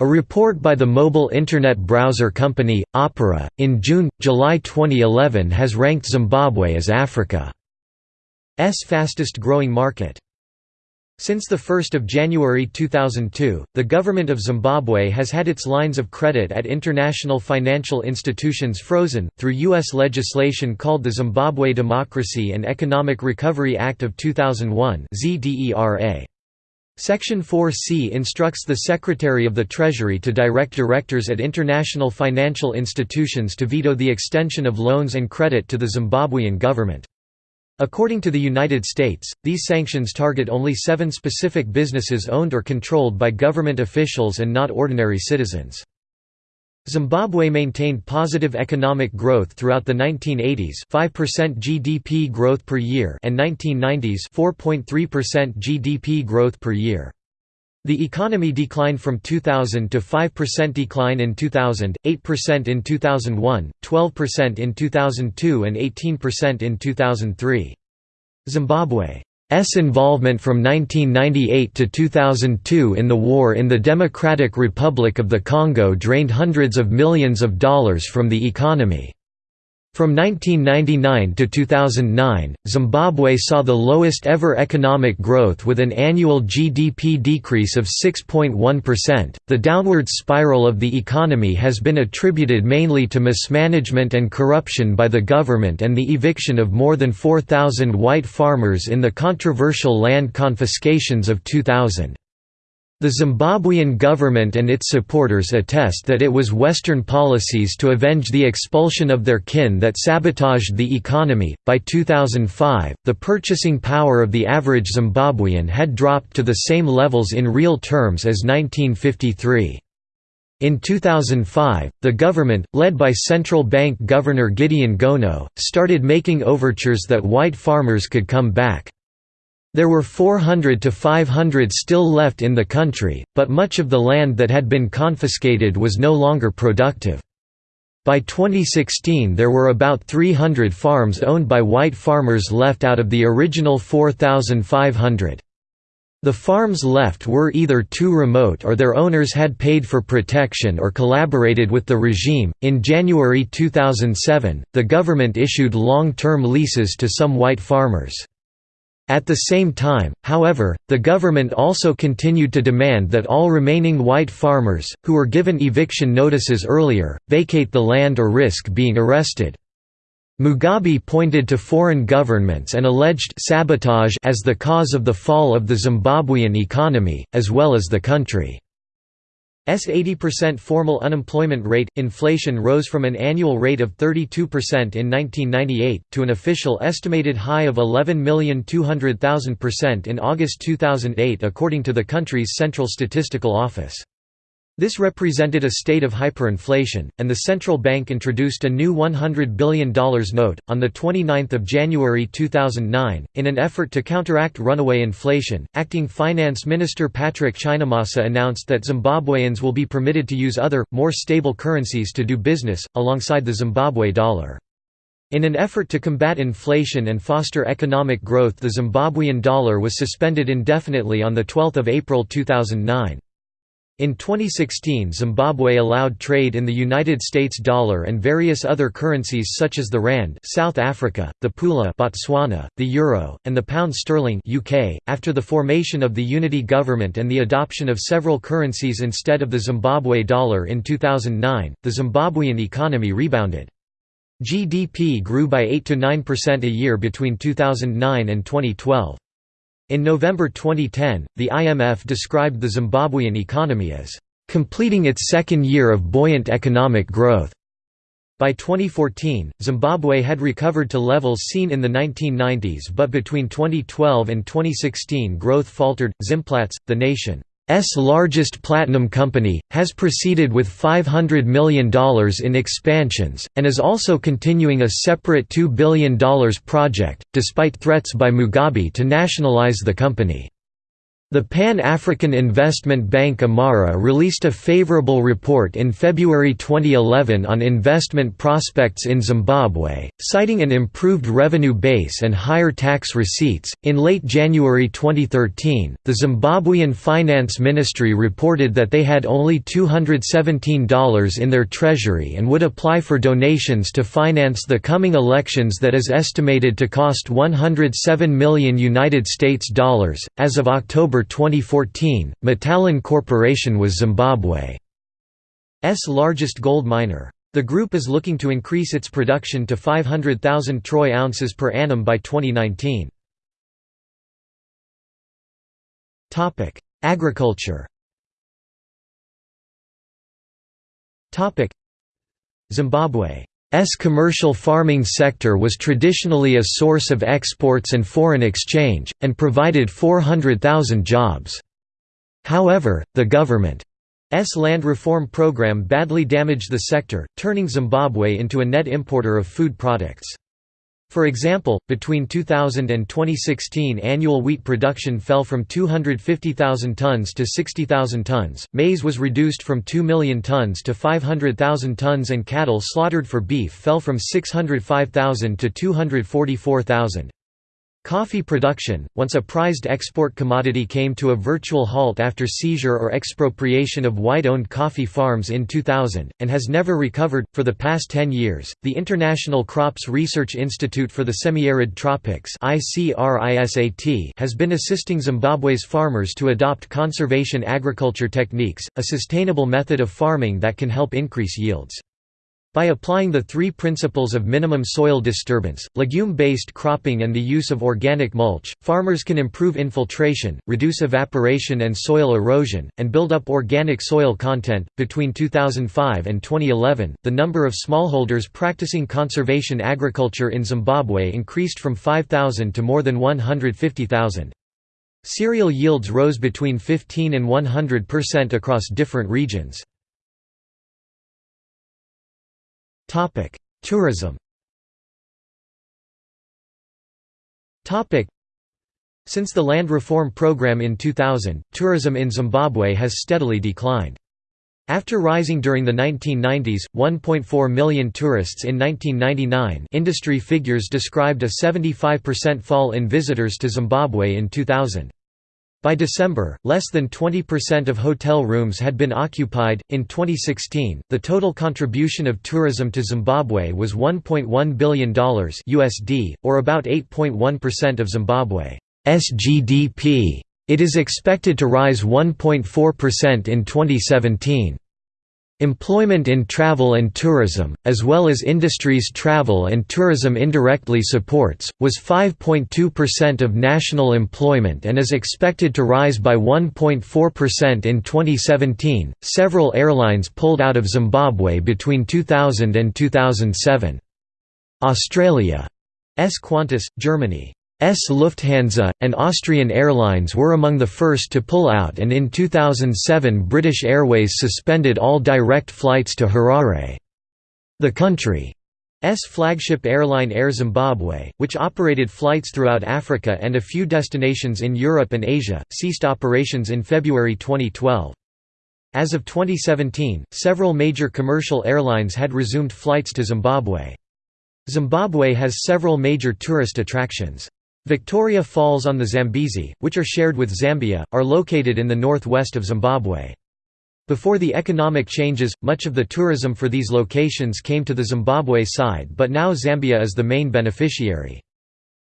A report by the mobile Internet browser company, Opera, in June-July 2011 has ranked Zimbabwe as Africa's fastest growing market. Since 1 January 2002, the government of Zimbabwe has had its lines of credit at international financial institutions frozen, through U.S. legislation called the Zimbabwe Democracy and Economic Recovery Act of 2001 ZDERA. Section 4c instructs the Secretary of the Treasury to direct directors at international financial institutions to veto the extension of loans and credit to the Zimbabwean government. According to the United States, these sanctions target only seven specific businesses owned or controlled by government officials and not ordinary citizens. Zimbabwe maintained positive economic growth throughout the 1980s 5% GDP growth per year and 1990s 4.3% GDP growth per year. The economy declined from 2000 to 5% decline in 2000, 8% in 2001, 12% in 2002 and 18% in 2003. Zimbabwe S involvement from 1998 to 2002 in the war in the Democratic Republic of the Congo drained hundreds of millions of dollars from the economy. From 1999 to 2009, Zimbabwe saw the lowest ever economic growth with an annual GDP decrease of 6.1%. The downward spiral of the economy has been attributed mainly to mismanagement and corruption by the government and the eviction of more than 4,000 white farmers in the controversial land confiscations of 2000. The Zimbabwean government and its supporters attest that it was Western policies to avenge the expulsion of their kin that sabotaged the economy. By 2005, the purchasing power of the average Zimbabwean had dropped to the same levels in real terms as 1953. In 2005, the government, led by central bank governor Gideon Gono, started making overtures that white farmers could come back. There were 400 to 500 still left in the country, but much of the land that had been confiscated was no longer productive. By 2016 there were about 300 farms owned by white farmers left out of the original 4,500. The farms left were either too remote or their owners had paid for protection or collaborated with the regime. In January 2007, the government issued long term leases to some white farmers. At the same time, however, the government also continued to demand that all remaining white farmers, who were given eviction notices earlier, vacate the land or risk being arrested. Mugabe pointed to foreign governments and alleged sabotage as the cause of the fall of the Zimbabwean economy, as well as the country. S 80% formal unemployment rate. Inflation rose from an annual rate of 32% in 1998 to an official estimated high of 11,200,000% in August 2008 according to the country's Central Statistical Office. This represented a state of hyperinflation, and the central bank introduced a new $100 billion note, on 29 January 2009. In an effort to counteract runaway inflation, acting finance minister Patrick Chinamasa announced that Zimbabweans will be permitted to use other, more stable currencies to do business, alongside the Zimbabwe dollar. In an effort to combat inflation and foster economic growth the Zimbabwean dollar was suspended indefinitely on 12 April 2009. In 2016 Zimbabwe allowed trade in the United States dollar and various other currencies such as the rand South Africa, the pula Botswana, the euro, and the pound sterling UK. .After the formation of the unity government and the adoption of several currencies instead of the Zimbabwe dollar in 2009, the Zimbabwean economy rebounded. GDP grew by 8–9% a year between 2009 and 2012. In November 2010, the IMF described the Zimbabwean economy as completing its second year of buoyant economic growth. By 2014, Zimbabwe had recovered to levels seen in the 1990s but between 2012 and 2016 growth faltered. Zimplats, the nation S largest platinum company, has proceeded with $500 million in expansions, and is also continuing a separate $2 billion project, despite threats by Mugabe to nationalize the company. The Pan-African Investment Bank Imara released a favorable report in February 2011 on investment prospects in Zimbabwe, citing an improved revenue base and higher tax receipts. In late January 2013, the Zimbabwean Finance Ministry reported that they had only $217 in their treasury and would apply for donations to finance the coming elections that is estimated to cost 107 million United States dollars as of October 2014, Metallon Corporation was Zimbabwe's largest gold miner. The group is looking to increase its production to 500,000 troy ounces per annum by 2019. Agriculture Zimbabwe's commercial farming sector was traditionally a source of exports and foreign exchange, and provided 400,000 jobs. However, the government's land reform program badly damaged the sector, turning Zimbabwe into a net importer of food products. For example, between 2000 and 2016 annual wheat production fell from 250,000 tons to 60,000 tons, maize was reduced from 2 million tons to 500,000 tons and cattle slaughtered for beef fell from 605,000 to 244,000. Coffee production, once a prized export commodity came to a virtual halt after seizure or expropriation of white-owned coffee farms in 2000, and has never recovered. For the past 10 years, the International Crops Research Institute for the Semi-Arid Tropics has been assisting Zimbabwe's farmers to adopt conservation agriculture techniques, a sustainable method of farming that can help increase yields. By applying the three principles of minimum soil disturbance, legume-based cropping and the use of organic mulch, farmers can improve infiltration, reduce evaporation and soil erosion, and build up organic soil content. Between 2005 and 2011, the number of smallholders practicing conservation agriculture in Zimbabwe increased from 5,000 to more than 150,000. Cereal yields rose between 15 and 100% across different regions. Tourism Since the land reform program in 2000, tourism in Zimbabwe has steadily declined. After rising during the 1990s, 1.4 million tourists in 1999 industry figures described a 75% fall in visitors to Zimbabwe in 2000. By December, less than 20% of hotel rooms had been occupied. In 2016, the total contribution of tourism to Zimbabwe was $1.1 billion USD, or about 8.1% of Zimbabwe's GDP. It is expected to rise 1.4% in 2017. Employment in travel and tourism, as well as industries travel and tourism indirectly supports, was 5.2% of national employment and is expected to rise by 1.4% in 2017. Several airlines pulled out of Zimbabwe between 2000 and 2007. Australia's Qantas, Germany S Lufthansa, and Austrian Airlines were among the first to pull out and in 2007 British Airways suspended all direct flights to Harare. The country's flagship airline Air Zimbabwe, which operated flights throughout Africa and a few destinations in Europe and Asia, ceased operations in February 2012. As of 2017, several major commercial airlines had resumed flights to Zimbabwe. Zimbabwe has several major tourist attractions. Victoria Falls on the Zambezi, which are shared with Zambia, are located in the northwest of Zimbabwe. Before the economic changes, much of the tourism for these locations came to the Zimbabwe side but now Zambia is the main beneficiary.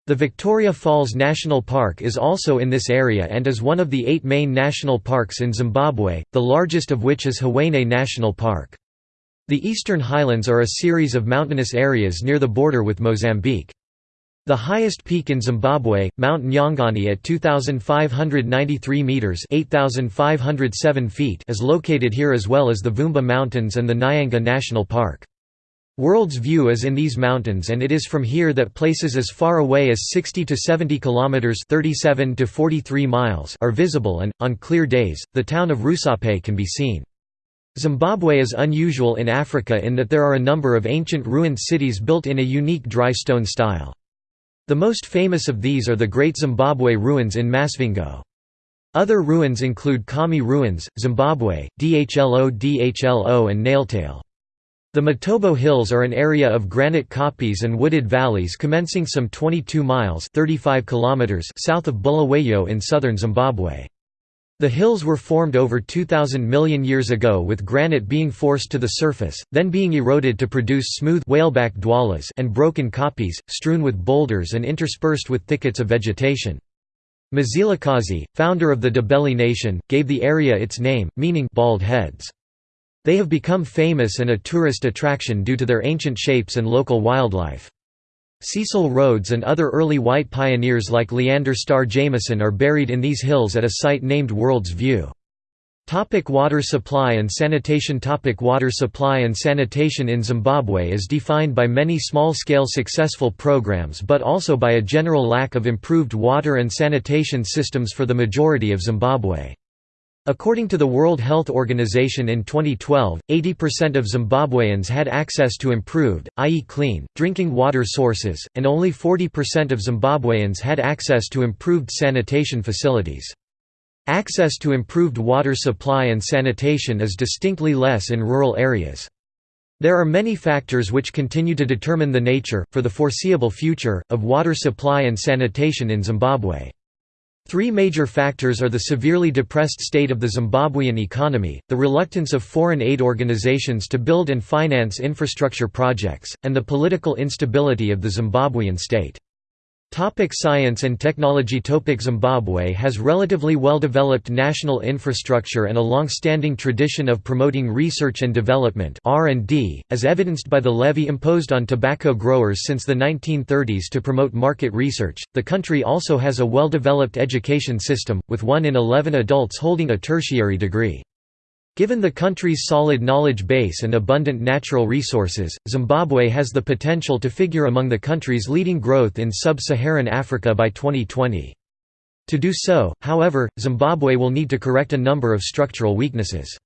The Victoria Falls National Park is also in this area and is one of the eight main national parks in Zimbabwe, the largest of which is Hwange National Park. The Eastern Highlands are a series of mountainous areas near the border with Mozambique. The highest peak in Zimbabwe, Mount Nyangani at 2,593 metres 8,507 feet is located here as well as the Vumba Mountains and the Nyanga National Park. World's view is in these mountains and it is from here that places as far away as 60 to 70 kilometers 37 to 43 miles are visible and on clear days the town of Rusape can be seen. Zimbabwe is unusual in Africa in that there are a number of ancient ruined cities built in a unique dry stone style. The most famous of these are the Great Zimbabwe Ruins in Masvingo. Other ruins include Khami Ruins, Zimbabwe, Dhlo Dhlo and Naletale. The Matobo Hills are an area of granite kopjes and wooded valleys commencing some 22 miles 35 kilometers south of Bulawayo in southern Zimbabwe. The hills were formed over 2,000 million years ago with granite being forced to the surface, then being eroded to produce smooth whaleback dwalas and broken kopjes, strewn with boulders and interspersed with thickets of vegetation. Mzilikazi, founder of the Ndebele nation, gave the area its name, meaning bald heads. They have become famous and a tourist attraction due to their ancient shapes and local wildlife. Cecil Rhodes and other early white pioneers like Leander Starr Jameson are buried in these hills at a site named World's View. Topic water supply and sanitation Topic Water supply and sanitation in Zimbabwe is defined by many small-scale successful programs but also by a general lack of improved water and sanitation systems for the majority of Zimbabwe. According to the World Health Organization in 2012, 80% of Zimbabweans had access to improved, i.e. clean, drinking water sources, and only 40% of Zimbabweans had access to improved sanitation facilities. Access to improved water supply and sanitation is distinctly less in rural areas. There are many factors which continue to determine the nature, for the foreseeable future, of water supply and sanitation in Zimbabwe. Three major factors are the severely depressed state of the Zimbabwean economy, the reluctance of foreign aid organizations to build and finance infrastructure projects, and the political instability of the Zimbabwean state. Topic science and technology Topic Zimbabwe has relatively well-developed national infrastructure and a long-standing tradition of promoting research and development R&D, as evidenced by the levy imposed on tobacco growers since the 1930s to promote market research. The country also has a well-developed education system, with 1 in 11 adults holding a tertiary degree. Given the country's solid knowledge base and abundant natural resources, Zimbabwe has the potential to figure among the countries leading growth in sub-Saharan Africa by 2020. To do so, however, Zimbabwe will need to correct a number of structural weaknesses.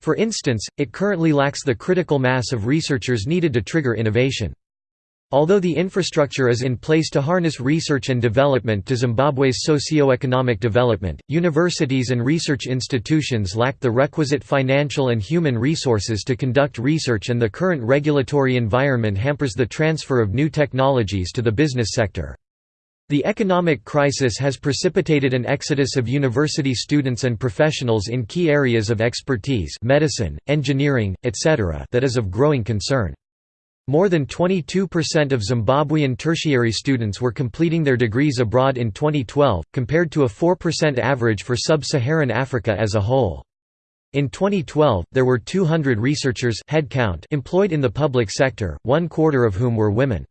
For instance, it currently lacks the critical mass of researchers needed to trigger innovation. Although the infrastructure is in place to harness research and development to Zimbabwe's socio-economic development, universities and research institutions lack the requisite financial and human resources to conduct research and the current regulatory environment hampers the transfer of new technologies to the business sector. The economic crisis has precipitated an exodus of university students and professionals in key areas of expertise medicine, engineering, etc. that is of growing concern. More than 22% of Zimbabwean tertiary students were completing their degrees abroad in 2012, compared to a 4% average for sub-Saharan Africa as a whole. In 2012, there were 200 researchers headcount employed in the public sector, one quarter of whom were women.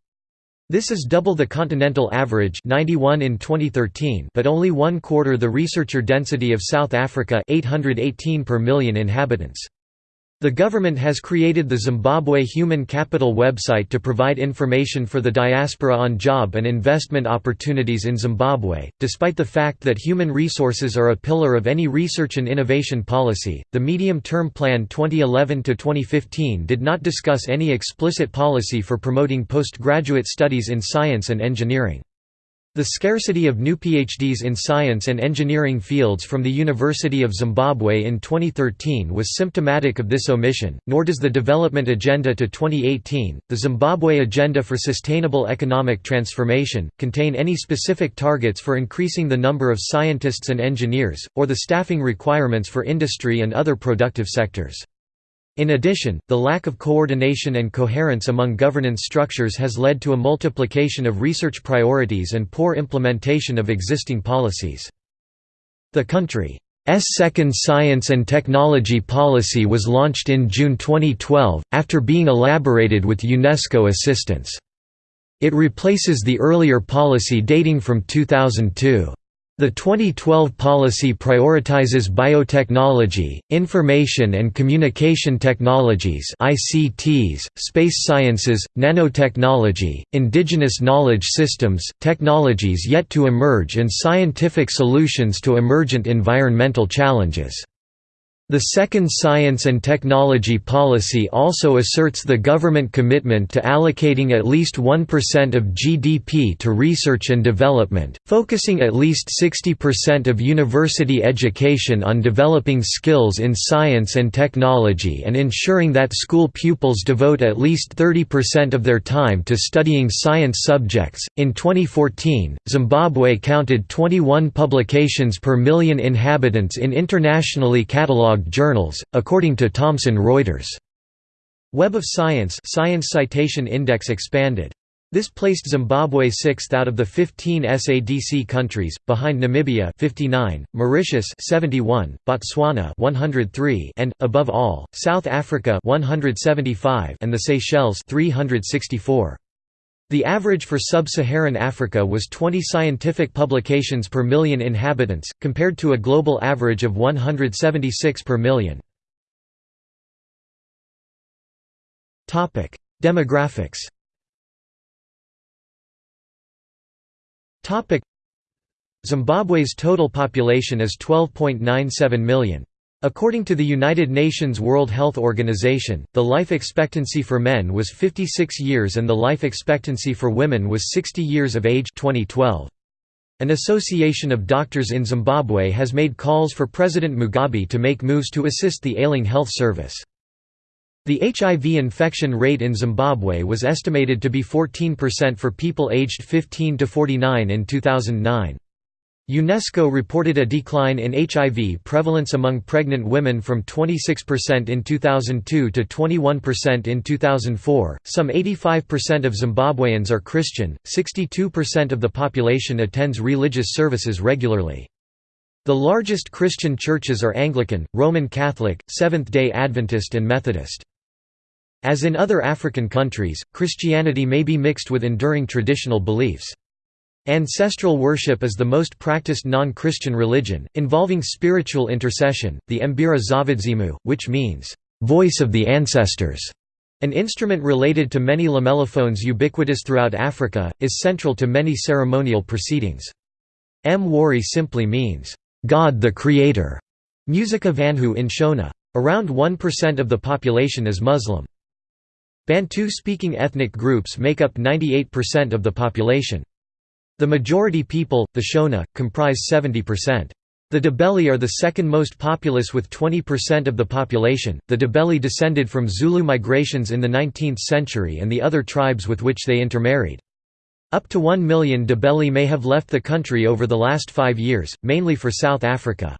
This is double the continental average 91 in 2013 but only one quarter the researcher density of South Africa 818 per million inhabitants. The government has created the Zimbabwe Human Capital website to provide information for the diaspora on job and investment opportunities in Zimbabwe. Despite the fact that human resources are a pillar of any research and innovation policy, the Medium Term Plan 2011 to 2015 did not discuss any explicit policy for promoting postgraduate studies in science and engineering. The scarcity of new PhDs in science and engineering fields from the University of Zimbabwe in 2013 was symptomatic of this omission, nor does the Development Agenda to 2018, the Zimbabwe Agenda for Sustainable Economic Transformation, contain any specific targets for increasing the number of scientists and engineers, or the staffing requirements for industry and other productive sectors. In addition, the lack of coordination and coherence among governance structures has led to a multiplication of research priorities and poor implementation of existing policies. The country's second science and technology policy was launched in June 2012, after being elaborated with UNESCO assistance. It replaces the earlier policy dating from 2002. The 2012 policy prioritizes biotechnology, information and communication technologies ICTs, space sciences, nanotechnology, indigenous knowledge systems, technologies yet to emerge and scientific solutions to emergent environmental challenges. The second science and technology policy also asserts the government commitment to allocating at least 1% of GDP to research and development, focusing at least 60% of university education on developing skills in science and technology and ensuring that school pupils devote at least 30% of their time to studying science subjects. In 2014, Zimbabwe counted 21 publications per million inhabitants in internationally catalogued journals, according to Thomson Reuters. Web of Science Science Citation Index expanded. This placed Zimbabwe sixth out of the 15 SADC countries, behind Namibia 59, Mauritius 71, Botswana 103, and above all, South Africa 175 and the Seychelles 364. The average for sub-Saharan Africa was 20 scientific publications per million inhabitants, compared to a global average of 176 per million. Demographics Zimbabwe's total population is 12.97 million. According to the United Nations World Health Organization, the life expectancy for men was 56 years and the life expectancy for women was 60 years of age 2012. An association of doctors in Zimbabwe has made calls for President Mugabe to make moves to assist the ailing health service. The HIV infection rate in Zimbabwe was estimated to be 14% for people aged 15 to 49 in 2009. UNESCO reported a decline in HIV prevalence among pregnant women from 26% in 2002 to 21% in 2004. Some 85% of Zimbabweans are Christian, 62% of the population attends religious services regularly. The largest Christian churches are Anglican, Roman Catholic, Seventh-day Adventist and Methodist. As in other African countries, Christianity may be mixed with enduring traditional beliefs. Ancestral worship is the most practiced non-Christian religion, involving spiritual intercession, the Mbira dzavadzimu, which means, "...voice of the ancestors", an instrument related to many lamellophones ubiquitous throughout Africa, is central to many ceremonial proceedings. Mwari simply means, "...God the Creator", Musikavanhu in Shona. Around 1% of the population is Muslim. Bantu-speaking ethnic groups make up 98% of the population. The majority people, the Shona, comprise 70%. The Ndebele are the second most populous with 20% of the population. The Ndebele descended from Zulu migrations in the 19th century and the other tribes with which they intermarried. Up to 1 million Ndebele may have left the country over the last five years, mainly for South Africa.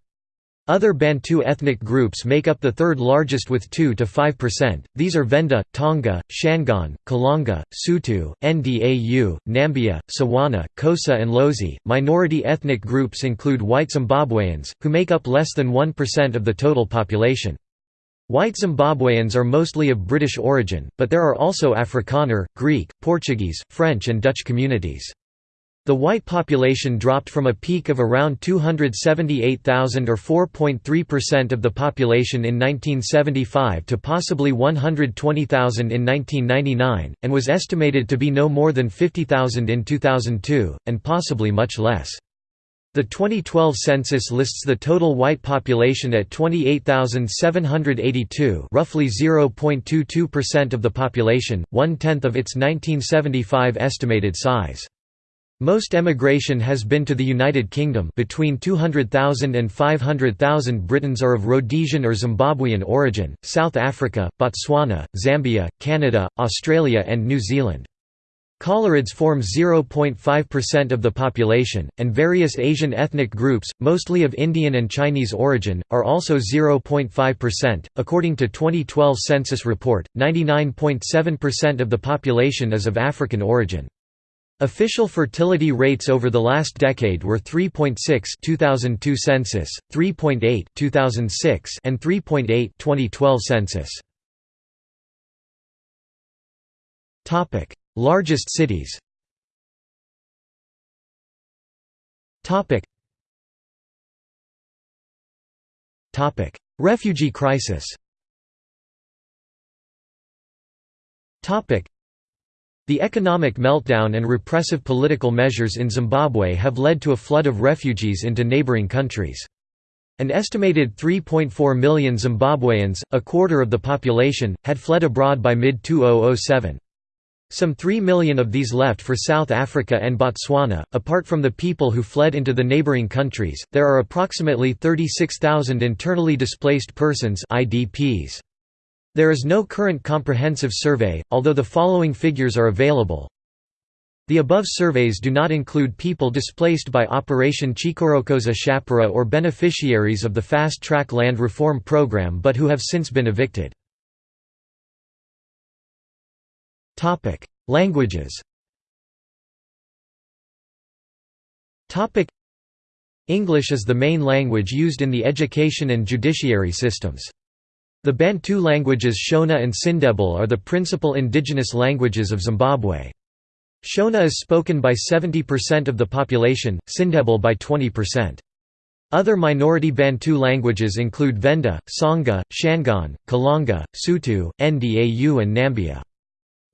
Other Bantu ethnic groups make up the third largest with 2 to 5%. these are Venda, Tonga, Shangaan, Kalanga, Sotho, Ndau, Nambya, Tswana, Xhosa, and Lozi. Minority ethnic groups include white Zimbabweans, who make up less than 1% of the total population. White Zimbabweans are mostly of British origin, but there are also Afrikaner, Greek, Portuguese, French and Dutch communities. The white population dropped from a peak of around 278,000 or 4.3% of the population in 1975 to possibly 120,000 in 1999, and was estimated to be no more than 50,000 in 2002, and possibly much less. The 2012 census lists the total white population at 28,782 roughly 0.22% of the population, one-tenth of its 1975 estimated size. Most emigration has been to the United Kingdom between 200,000 and 500,000 Britons are of Rhodesian or Zimbabwean origin, South Africa, Botswana, Zambia, Canada, Australia and New Zealand. Coloureds form 0.5% of the population, and various Asian ethnic groups, mostly of Indian and Chinese origin, are also 0.5%. According to 2012 census report, 99.7% of the population is of African origin. Official fertility rates over the last decade were 3.6 2002 census, 3.8 2006 and 3.8 2012 census. Topic: Largest cities. Topic. Topic: Refugee crisis. Topic: the economic meltdown and repressive political measures in Zimbabwe have led to a flood of refugees into neighboring countries. An estimated 3.4 million Zimbabweans, a quarter of the population, had fled abroad by mid-2007. Some 3 million of these left for South Africa and Botswana. Apart from the people who fled into the neighboring countries, there are approximately 36,000 internally displaced persons (IDPs). There is no current comprehensive survey, although the following figures are available. The above surveys do not include people displaced by Operation Chikorokoza Chapera or beneficiaries of the Fast Track Land Reform Program but who have since been evicted. Languages English is the main language used in the education and judiciary systems. The Bantu languages Shona and Sindebele are the principal indigenous languages of Zimbabwe. Shona is spoken by 70% of the population, Sindebele by 20%. Other minority Bantu languages include Venda, Songa, Shangaan, Kalanga, Sotho, Ndau and Nambya.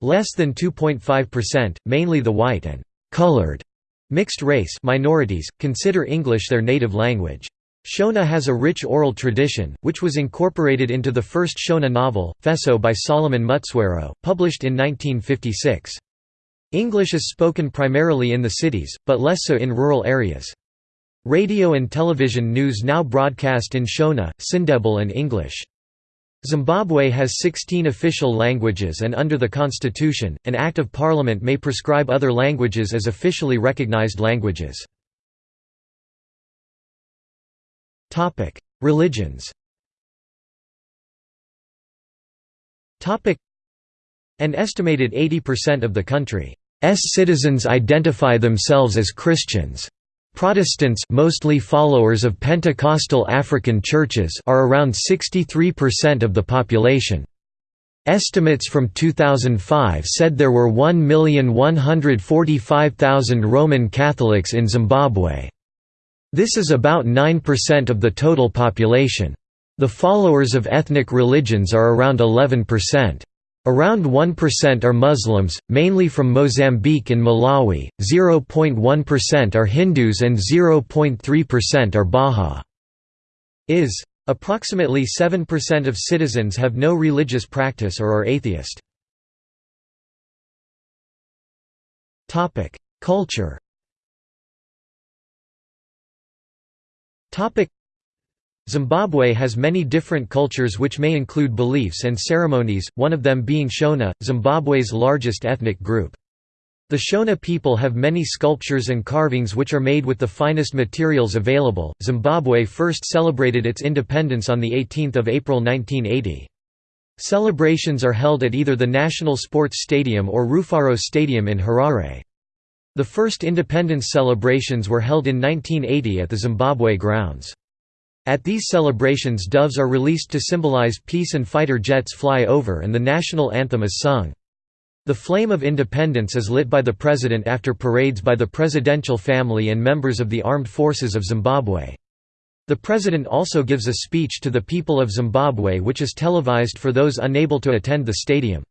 Less than 2.5%, mainly the white and «colored» mixed race minorities, consider English their native language. Shona has a rich oral tradition, which was incorporated into the first Shona novel, Feso by Solomon Mutswairo, published in 1956. English is spoken primarily in the cities, but less so in rural areas. Radio and television news now broadcast in Shona, Sindebele and English. Zimbabwe has 16 official languages and under the constitution, an Act of Parliament may prescribe other languages as officially recognized languages. Religions Topic: An estimated 80% of the country's citizens identify themselves as Christians. Protestants mostly followers of Pentecostal African churches are around 63% of the population. Estimates from 2005 said there were 1,145,000 Roman Catholics in Zimbabwe. This is about 9% of the total population. The followers of ethnic religions are around 11%. Around 1% are Muslims, mainly from Mozambique and Malawi, 0.1% are Hindus and 0.3% are Baha. Is. Approximately 7% of citizens have no religious practice or are atheist. Culture Zimbabwe has many different cultures which may include beliefs and ceremonies, one of them being Shona, Zimbabwe's largest ethnic group. The Shona people have many sculptures and carvings which are made with the finest materials available. Zimbabwe first celebrated its independence on the 18th of April 1980. Celebrations are held at either the National Sports Stadium or Rufaro Stadium in Harare. The first independence celebrations were held in 1980 at the Zimbabwe grounds. At these celebrations doves are released to symbolize peace and fighter jets fly over and the national anthem is sung. The flame of independence is lit by the president after parades by the presidential family and members of the armed forces of Zimbabwe. The president also gives a speech to the people of Zimbabwe which is televised for those unable to attend the stadium.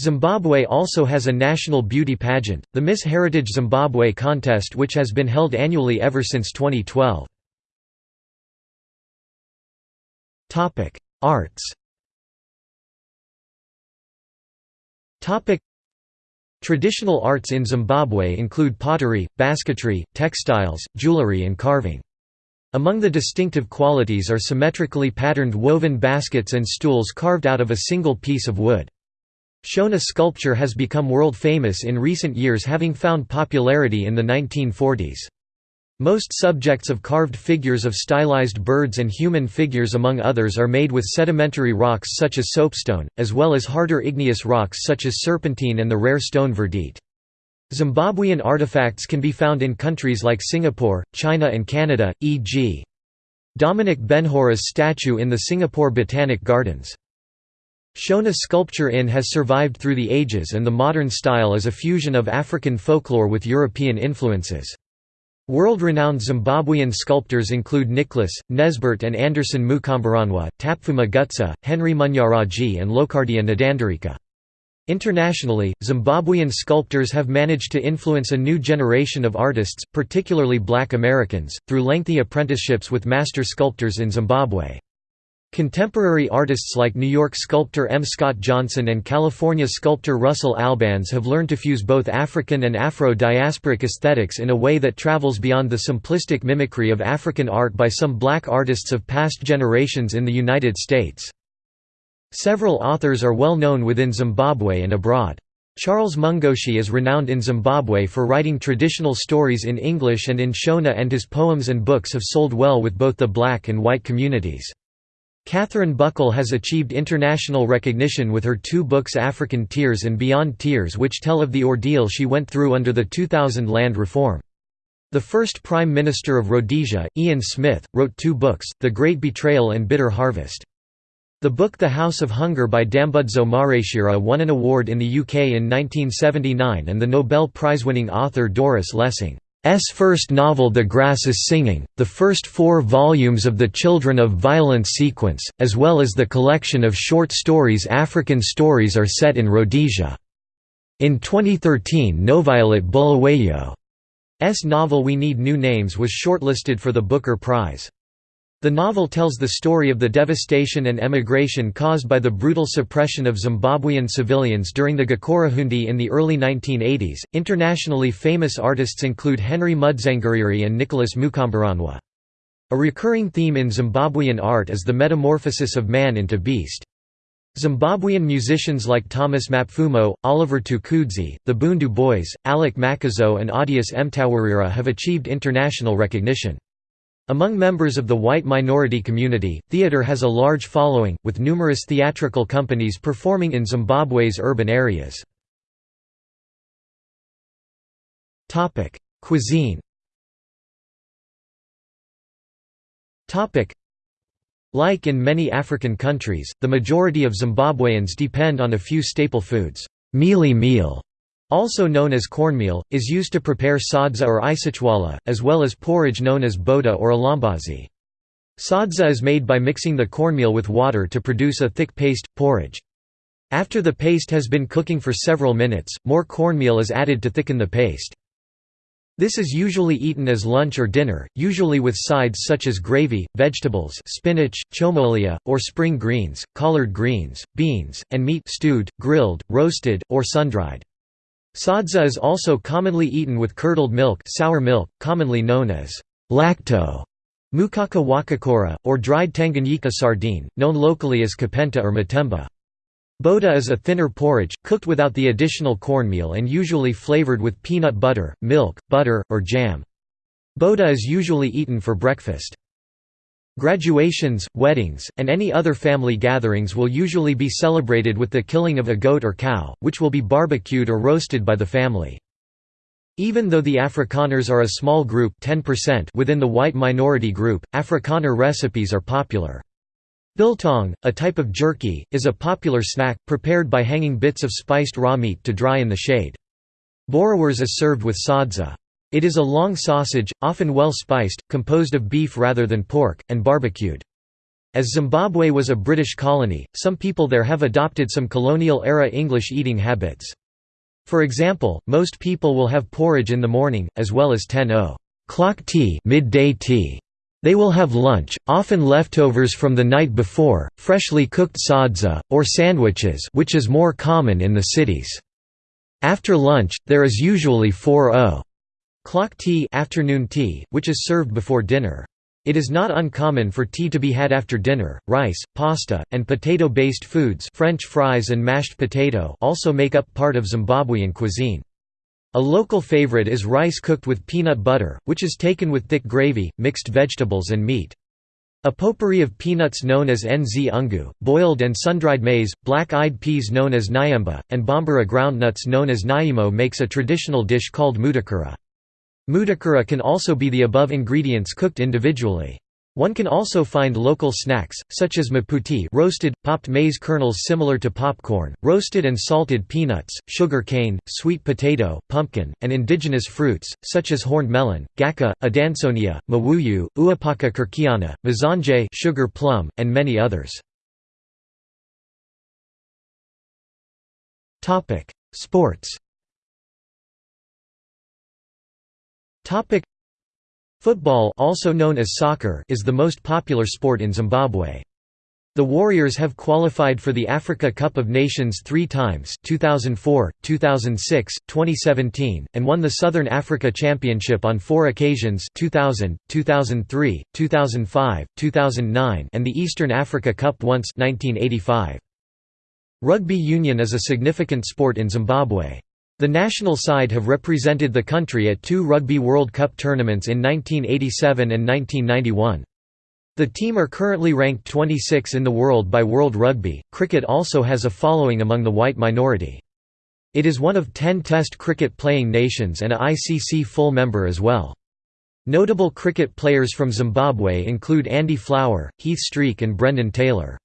Zimbabwe also has a national beauty pageant, the Miss Heritage Zimbabwe contest which has been held annually ever since 2012. Topic: Arts. Traditional arts in Zimbabwe include pottery, basketry, textiles, jewelry and carving. Among the distinctive qualities are symmetrically patterned woven baskets and stools carved out of a single piece of wood. Shona sculpture has become world famous in recent years having found popularity in the 1940s. Most subjects of carved figures of stylized birds and human figures among others are made with sedimentary rocks such as soapstone, as well as harder igneous rocks such as serpentine and the rare stone verdite. Zimbabwean artifacts can be found in countries like Singapore, China and Canada, e.g. Dominic Benhura's statue in the Singapore Botanic Gardens. Shona sculpture in has survived through the ages and the modern style is a fusion of African folklore with European influences. World-renowned Zimbabwean sculptors include Nicholas, Nesbert and Anderson Mukomberanwa, Tapfuma Gutsa, Henry Munyaradzi and Locadia Ndandarika. Internationally, Zimbabwean sculptors have managed to influence a new generation of artists, particularly black Americans, through lengthy apprenticeships with master sculptors in Zimbabwe. Contemporary artists like New York sculptor M. Scott Johnson and California sculptor Russell Albans have learned to fuse both African and Afro-diasporic aesthetics in a way that travels beyond the simplistic mimicry of African art by some black artists of past generations in the United States. Several authors are well known within Zimbabwe and abroad. Charles Mungoshi is renowned in Zimbabwe for writing traditional stories in English and in Shona and his poems and books have sold well with both the black and white communities. Catherine Buckle has achieved international recognition with her two books African Tears and Beyond Tears which tell of the ordeal she went through under the 2000 land reform. The first Prime Minister of Rhodesia, Ian Smith, wrote two books, The Great Betrayal and Bitter Harvest. The book The House of Hunger by Dambudzo Marechera won an award in the UK in 1979 and the Nobel Prize-winning author Doris Lessing's first novel The Grass is Singing, the first four volumes of the Children of Violence sequence, as well as the collection of short stories African Stories are set in Rhodesia. In 2013 Noviolet Bulawayo's novel We Need New Names was shortlisted for the Booker Prize. The novel tells the story of the devastation and emigration caused by the brutal suppression of Zimbabwean civilians during the Gukurahundi in the early 1980s. Internationally famous artists include Henry Mudzangariri and Nicholas Mukomberanwa. A recurring theme in Zimbabwean art is the metamorphosis of man into beast. Zimbabwean musicians like Thomas Mapfumo, Oliver Mtukudzi, the Bhundu Boys, Alick Macheso and Audius Mtawarira have achieved international recognition. Among members of the white minority community, theatre has a large following, with numerous theatrical companies performing in Zimbabwe's urban areas. Cuisine Like in many African countries, the majority of Zimbabweans depend on a few staple foods. Mealie meal also known as cornmeal, is used to prepare sadza or isitshwala, as well as porridge known as bota or ilambazi. Sadza is made by mixing the cornmeal with water to produce a thick paste, porridge. After the paste has been cooking for several minutes, more cornmeal is added to thicken the paste. This is usually eaten as lunch or dinner, usually with sides such as gravy, vegetables spinach, chomolia, or spring greens, collard greens, beans, and meat stewed, grilled, roasted, or sun-dried. Sadza is also commonly eaten with curdled milk sour milk, commonly known as lacto, mukaka wakakora, or dried Tanganyika sardine, known locally as kapenta or matemba. Bota is a thinner porridge, cooked without the additional cornmeal and usually flavored with peanut butter, milk, butter, or jam. Bota is usually eaten for breakfast. Graduations, weddings, and any other family gatherings will usually be celebrated with the killing of a goat or cow, which will be barbecued or roasted by the family. Even though the Afrikaners are a small group 10% within the white minority group, Afrikaner recipes are popular. Biltong, a type of jerky, is a popular snack, prepared by hanging bits of spiced raw meat to dry in the shade. Boerewors is served with sadza. It is a long sausage, often well spiced, composed of beef rather than pork, and barbecued. As Zimbabwe was a British colony, some people there have adopted some colonial-era English eating habits. For example, most people will have porridge in the morning, as well as 10 clock tea, midday tea. They will have lunch, often leftovers from the night before, freshly cooked sadza, or sandwiches which is more common in the cities. After lunch, there is usually 4 Clock tea, afternoon tea which is served before dinner. It is not uncommon for tea to be had after dinner. Rice, pasta, and potato-based foods French fries and mashed potato also make up part of Zimbabwean cuisine. A local favorite is rice cooked with peanut butter, which is taken with thick gravy, mixed vegetables and meat. A potpourri of peanuts known as nzungu, boiled and sun-dried maize, black-eyed peas known as nyemba, and bambara groundnuts known as nyimo makes a traditional dish called mutakura. Mutakura can also be the above ingredients cooked individually. One can also find local snacks, such as maputi roasted, popped maize kernels similar to popcorn, roasted and salted peanuts, sugar cane, sweet potato, pumpkin, and indigenous fruits, such as horned melon, gaka, adansonia, mawuyu, uapaca kirkiana, mazhanje sugar plum, and many others. Sports Topic Football also known as soccer is the most popular sport in Zimbabwe. The Warriors have qualified for the Africa Cup of Nations three times 2004, 2006, 2017, and won the Southern Africa Championship on four occasions 2000, 2003, 2005, 2009 and the Eastern Africa Cup once 1985. Rugby union is a significant sport in Zimbabwe. The national side have represented the country at two Rugby World Cup tournaments in 1987 and 1991. The team are currently ranked 26 in the world by World Rugby. Cricket also has a following among the white minority. It is one of 10 Test cricket playing nations and a ICC full member as well. Notable cricket players from Zimbabwe include Andy Flower, Heath Streak and Brendan Taylor.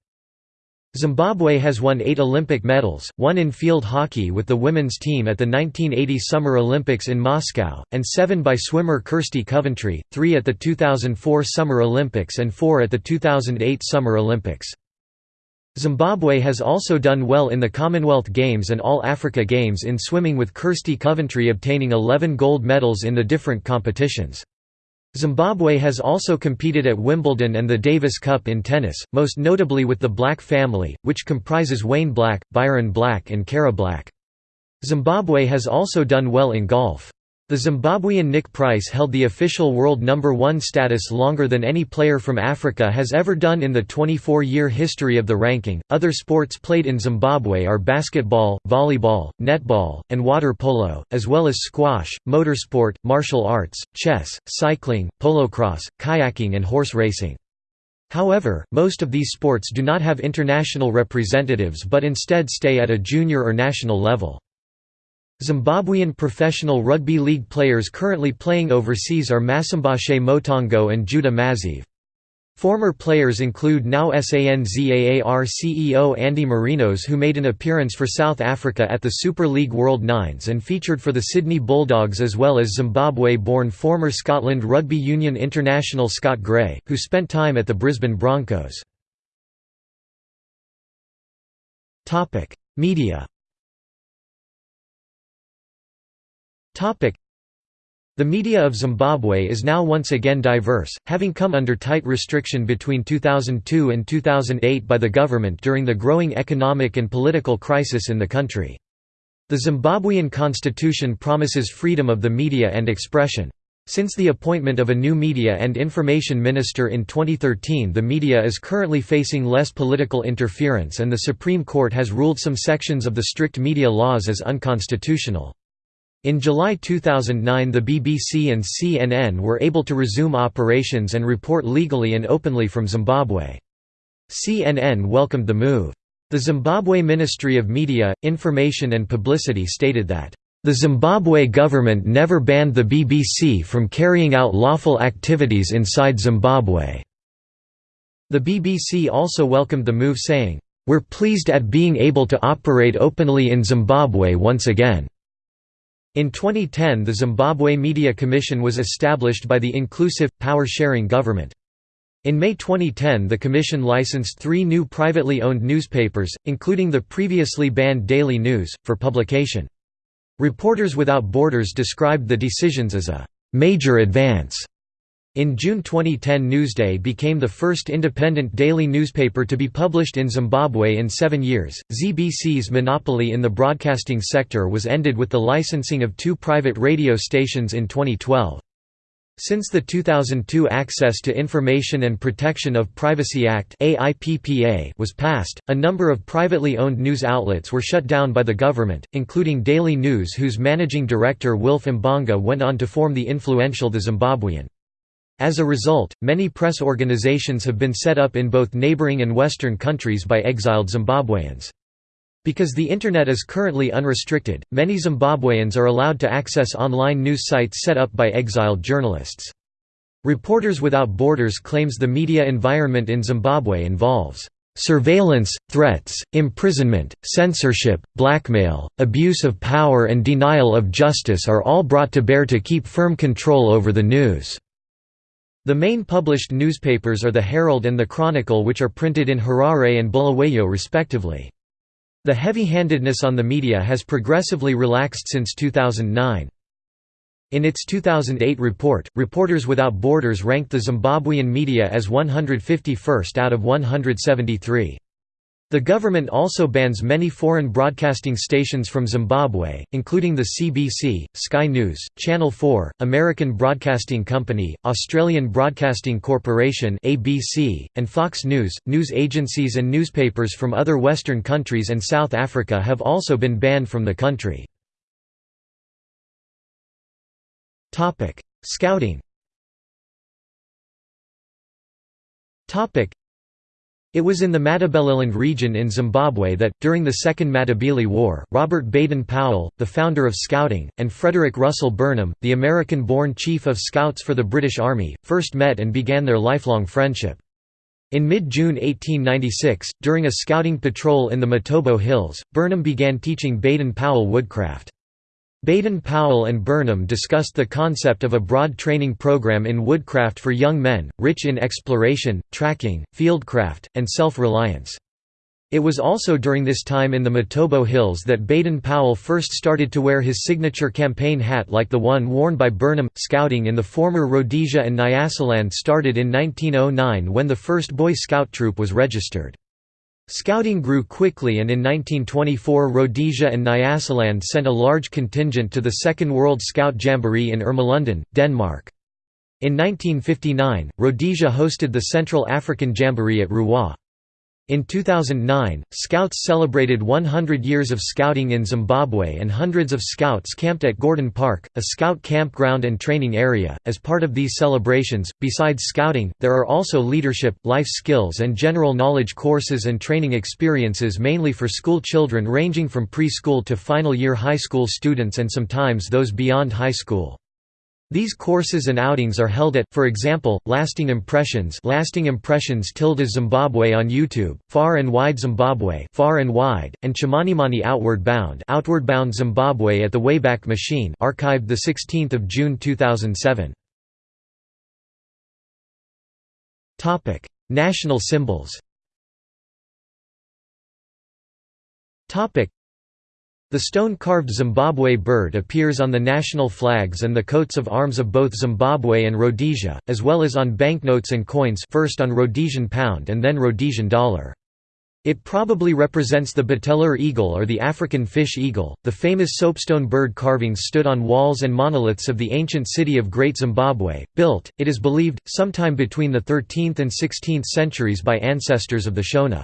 Zimbabwe has won eight Olympic medals, one in field hockey with the women's team at the 1980 Summer Olympics in Moscow, and seven by swimmer Kirsty Coventry, three at the 2004 Summer Olympics and four at the 2008 Summer Olympics. Zimbabwe has also done well in the Commonwealth Games and All Africa Games in swimming with Kirsty Coventry obtaining 11 gold medals in the different competitions. Zimbabwe has also competed at Wimbledon and the Davis Cup in tennis, most notably with the Black family, which comprises Wayne Black, Byron Black and Cara Black. Zimbabwe has also done well in golf. The Zimbabwean Nick Price held the official world number one status longer than any player from Africa has ever done in the 24 year history of the ranking. Other sports played in Zimbabwe are basketball, volleyball, netball, and water polo, as well as squash, motorsport, martial arts, chess, cycling, polocrosse, kayaking, and horse racing. However, most of these sports do not have international representatives but instead stay at a junior or national level. Zimbabwean professional rugby league players currently playing overseas are Masimbaashe Motongo and Judah Maziv. Former players include now SANZAAR CEO Andy Marinos who made an appearance for South Africa at the Super League World Nines and featured for the Sydney Bulldogs as well as Zimbabwe-born former Scotland Rugby Union international Scott Gray, who spent time at the Brisbane Broncos. Media the media of Zimbabwe is now once again diverse, having come under tight restriction between 2002 and 2008 by the government during the growing economic and political crisis in the country. The Zimbabwean constitution promises freedom of the media and expression. Since the appointment of a new media and information minister in 2013 the media is currently facing less political interference and the Supreme Court has ruled some sections of the strict media laws as unconstitutional. In July 2009 the BBC and CNN were able to resume operations and report legally and openly from Zimbabwe. CNN welcomed the move. The Zimbabwe Ministry of Media, Information and Publicity stated that, "...the Zimbabwe government never banned the BBC from carrying out lawful activities inside Zimbabwe." The BBC also welcomed the move saying, "...we're pleased at being able to operate openly in Zimbabwe once again." In 2010 the Zimbabwe Media Commission was established by the Inclusive, Power-Sharing Government. In May 2010 the Commission licensed three new privately owned newspapers, including the previously banned Daily News, for publication. Reporters Without Borders described the decisions as a «major advance» In June 2010 Newsday became the first independent daily newspaper to be published in Zimbabwe in seven years. ZBC's monopoly in the broadcasting sector was ended with the licensing of two private radio stations in 2012. Since the 2002 Access to Information and Protection of Privacy Act was passed, a number of privately owned news outlets were shut down by the government, including Daily News whose managing director Wilf Mbanga went on to form the influential The Zimbabwean. As a result, many press organizations have been set up in both neighboring and Western countries by exiled Zimbabweans. Because the Internet is currently unrestricted, many Zimbabweans are allowed to access online news sites set up by exiled journalists. Reporters Without Borders claims the media environment in Zimbabwe involves Surveillance, threats, imprisonment, censorship, blackmail, abuse of power and denial of justice are all brought to bear to keep firm control over the news. The main published newspapers are the Herald and the Chronicle which are printed in Harare and Bulawayo respectively. The heavy-handedness on the media has progressively relaxed since 2009. In its 2008 report, Reporters Without Borders ranked the Zimbabwean media as 151st out of 173. The government also bans many foreign broadcasting stations from Zimbabwe, including the CBC, Sky News, Channel 4, American Broadcasting Company, Australian Broadcasting Corporation (ABC), and Fox News. News agencies and newspapers from other Western countries and South Africa have also been banned from the country. Topic: Scouting. Topic: it was in the Matabeleland region in Zimbabwe that, during the Second Matabele War, Robert Baden-Powell, the founder of Scouting, and Frederick Russell Burnham, the American-born Chief of Scouts for the British Army, first met and began their lifelong friendship. In mid-June 1896, during a scouting patrol in the Matobo Hills, Burnham began teaching Baden-Powell woodcraft. Baden-Powell and Burnham discussed the concept of a broad training program in woodcraft for young men, rich in exploration, tracking, fieldcraft, and self-reliance. It was also during this time in the Matobo Hills that Baden-Powell first started to wear his signature campaign hat like the one worn by Burnham. Scouting in the former Rhodesia and Nyasaland started in 1909 when the first Boy Scout troop was registered. Scouting grew quickly and in 1924 Rhodesia and Nyasaland sent a large contingent to the Second World Scout Jamboree in Ermelo, Denmark. In 1959, Rhodesia hosted the Central African Jamboree at Ruwa. In 2009, Scouts celebrated 100 years of scouting in Zimbabwe and hundreds of Scouts camped at Gordon Park, a Scout campground and training area. As part of these celebrations, besides Scouting, there are also leadership, life skills, and general knowledge courses and training experiences mainly for school children ranging from preschool to final year high school students and sometimes those beyond high school. These courses and outings are held at, for example, Lasting Impressions Lasting Impressions Zimbabwe on YouTube, Far and Wide Zimbabwe Far and Wide, and Chimanimani Outward Bound Outward Bound Zimbabwe at the Wayback Machine archived 16 June 2007. National symbols the stone-carved Zimbabwe bird appears on the national flags and the coats of arms of both Zimbabwe and Rhodesia, as well as on banknotes and coins first on Rhodesian pound and then Rhodesian dollar. It probably represents the bateleur eagle or the African fish eagle. The famous soapstone bird carvings stood on walls and monoliths of the ancient city of Great Zimbabwe, built, it is believed, sometime between the 13th and 16th centuries by ancestors of the Shona.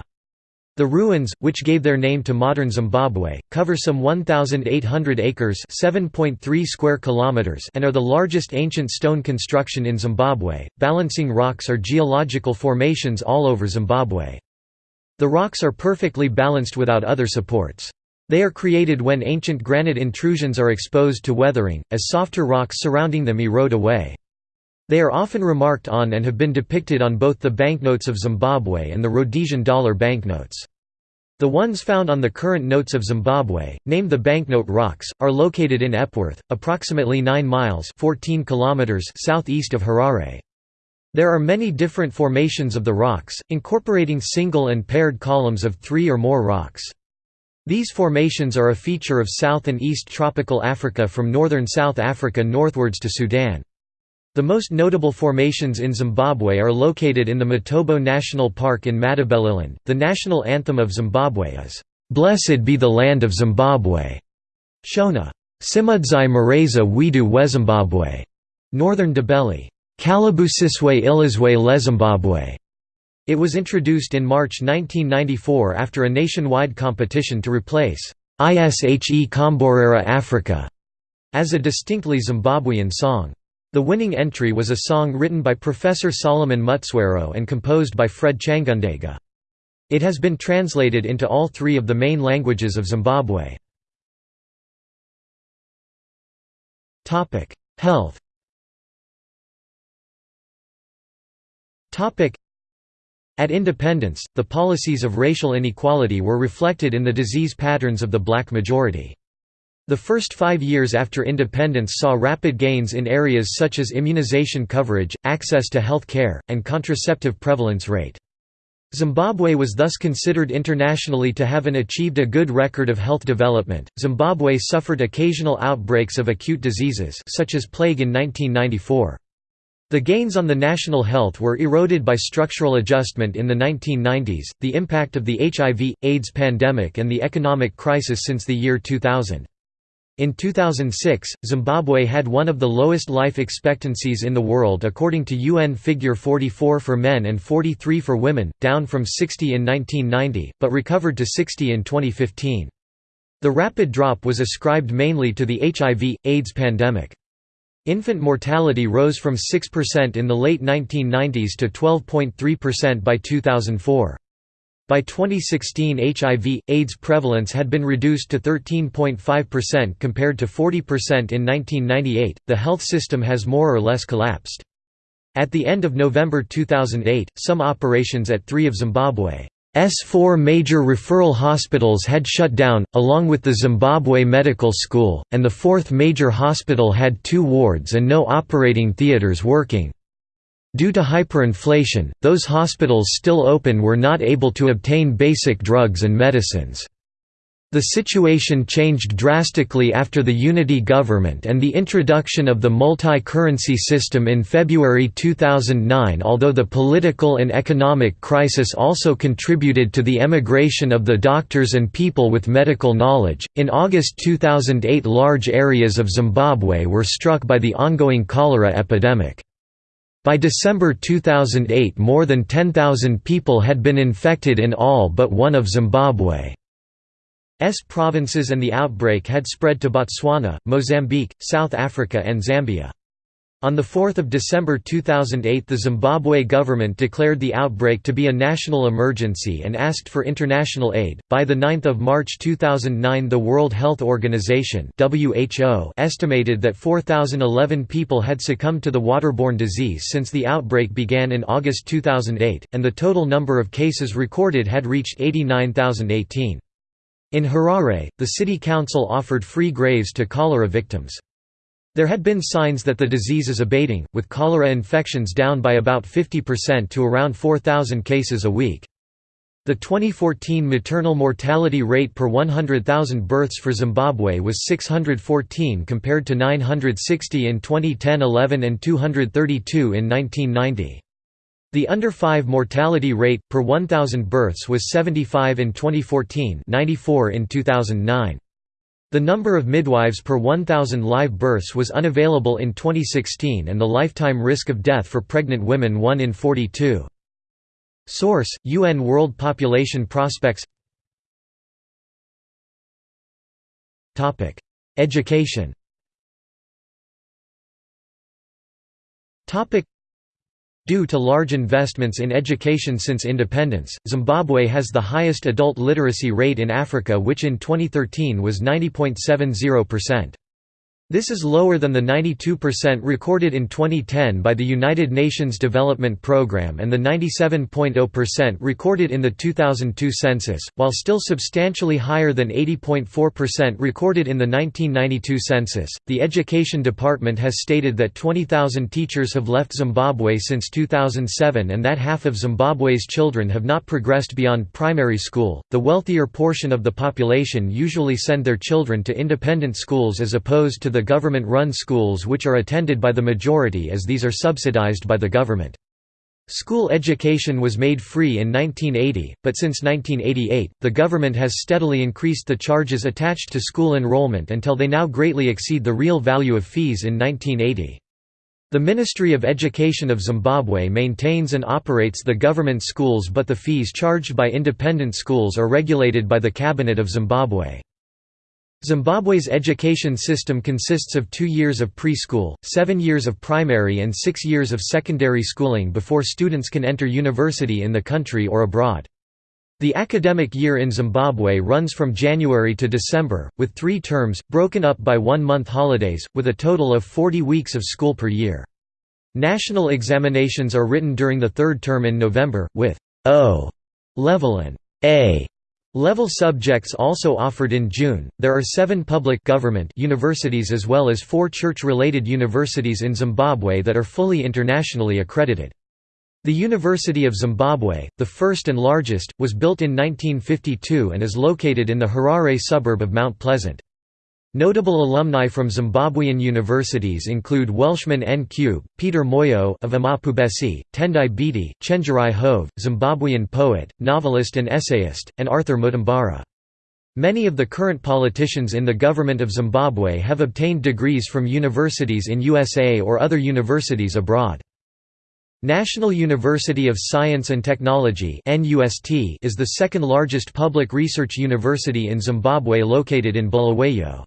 The ruins, which gave their name to modern Zimbabwe, cover some 1,800 acres (7.3 square kilometers) and are the largest ancient stone construction in Zimbabwe. Balancing rocks are geological formations all over Zimbabwe. The rocks are perfectly balanced without other supports. They are created when ancient granite intrusions are exposed to weathering, as softer rocks surrounding them erode away. They are often remarked on and have been depicted on both the banknotes of Zimbabwe and the Rhodesian dollar banknotes. The ones found on the current notes of Zimbabwe, named the Banknote Rocks, are located in Epworth, approximately 9 miles 14 kilometers southeast of Harare. There are many different formations of the rocks, incorporating single and paired columns of three or more rocks. These formations are a feature of South and East tropical Africa from northern South Africa northwards to Sudan. The most notable formations in Zimbabwe are located in the Matobo National Park in Matabeleland. The national anthem of Zimbabwe is, Blessed be the land of Zimbabwe. Shona. Simudzai Mareza Widu Wezimbabwe. Northern Ndebele. Kalabusiswe Ilizwe Lezimbabwe. It was introduced in March 1994 after a nationwide competition to replace Ishe Komborera Africa as a distinctly Zimbabwean song. The winning entry was a song written by Professor Solomon Mutswairo and composed by Fred Changundega. It has been translated into all three of the main languages of Zimbabwe. Health At independence, the policies of racial inequality were reflected in the disease patterns of the black majority. The first five years after independence saw rapid gains in areas such as immunization coverage, access to health care, and contraceptive prevalence rate. Zimbabwe was thus considered internationally to have an achieved a good record of health development. Zimbabwe suffered occasional outbreaks of acute diseases such as plague in 1994. The gains on the national health were eroded by structural adjustment in the 1990s, the impact of the HIV, AIDS pandemic and the economic crisis since the year 2000. In 2006, Zimbabwe had one of the lowest life expectancies in the world according to UN figure 44 for men and 43 for women, down from 60 in 1990, but recovered to 60 in 2015. The rapid drop was ascribed mainly to the HIV, AIDS pandemic. Infant mortality rose from 6% in the late 1990s to 12.3% by 2004. By 2016 HIV, AIDS prevalence had been reduced to 13.5% compared to 40% in 1998. The health system has more or less collapsed. At the end of November 2008, some operations at three of Zimbabwe's four major referral hospitals had shut down, along with the Zimbabwe Medical School, and the fourth major hospital had two wards and no operating theatres working. Due to hyperinflation, those hospitals still open were not able to obtain basic drugs and medicines. The situation changed drastically after the unity government and the introduction of the multi-currency system in February 2009 although the political and economic crisis also contributed to the emigration of the doctors and people with medical knowledge. In August 2008 large areas of Zimbabwe were struck by the ongoing cholera epidemic. By December 2008 more than 10,000 people had been infected in all but one of Zimbabwe. S provinces and the outbreak had spread to Botswana, Mozambique, South Africa and Zambia. On 4 December 2008 the Zimbabwe government declared the outbreak to be a national emergency and asked for international aid. By 9 March 2009 the World Health Organization WHO estimated that 4,011 people had succumbed to the waterborne disease since the outbreak began in August 2008, and the total number of cases recorded had reached 89,018. In Harare, the city council offered free graves to cholera victims. There had been signs that the disease is abating, with cholera infections down by about 50% to around 4,000 cases a week. The 2014 maternal mortality rate per 100,000 births for Zimbabwe was 614 compared to 960 in 2010-11 and 232 in 1990. The under-5 mortality rate, per 1,000 births was 75 in 2014 94 in 2009. The number of midwives per 1,000 live births was unavailable in 2016 and the lifetime risk of death for pregnant women 1 in 42. Source: UN World Population Prospects. Education Due to large investments in education since independence, Zimbabwe has the highest adult literacy rate in Africa which in 2013 was 90.70%. This is lower than the 92% recorded in 2010 by the United Nations Development Programme and the 97.0% recorded in the 2002 census, while still substantially higher than 80.4% recorded in the 1992 census. The Education Department has stated that 20,000 teachers have left Zimbabwe since 2007 and that half of Zimbabwe's children have not progressed beyond primary school. The wealthier portion of the population usually send their children to independent schools as opposed to the government-run schools which are attended by the majority as these are subsidized by the government. School education was made free in 1980, but since 1988, the government has steadily increased the charges attached to school enrollment until they now greatly exceed the real value of fees in 1980. The Ministry of Education of Zimbabwe maintains and operates the government schools but the fees charged by independent schools are regulated by the Cabinet of Zimbabwe. Zimbabwe's education system consists of two years of preschool, seven years of primary and six years of secondary schooling before students can enter university in the country or abroad. The academic year in Zimbabwe runs from January to December, with three terms, broken up by one-month holidays, with a total of 40 weeks of school per year. National examinations are written during the third term in November, with O level and A Level subjects also offered in June. There are seven public government universities as well as four church related universities in Zimbabwe that are fully internationally accredited. The University of Zimbabwe, the first and largest, was built in 1952 and is located in the Harare suburb of Mount Pleasant. Notable alumni from Zimbabwean universities include Welshman Ncube, Peter Moyo of Amabhubesi, Tendai Biti, Chenjerai Hove, Zimbabwean poet, novelist and essayist, and Arthur Mutambara. Many of the current politicians in the government of Zimbabwe have obtained degrees from universities in USA or other universities abroad. National University of Science and Technology is the second largest public research university in Zimbabwe located in Bulawayo.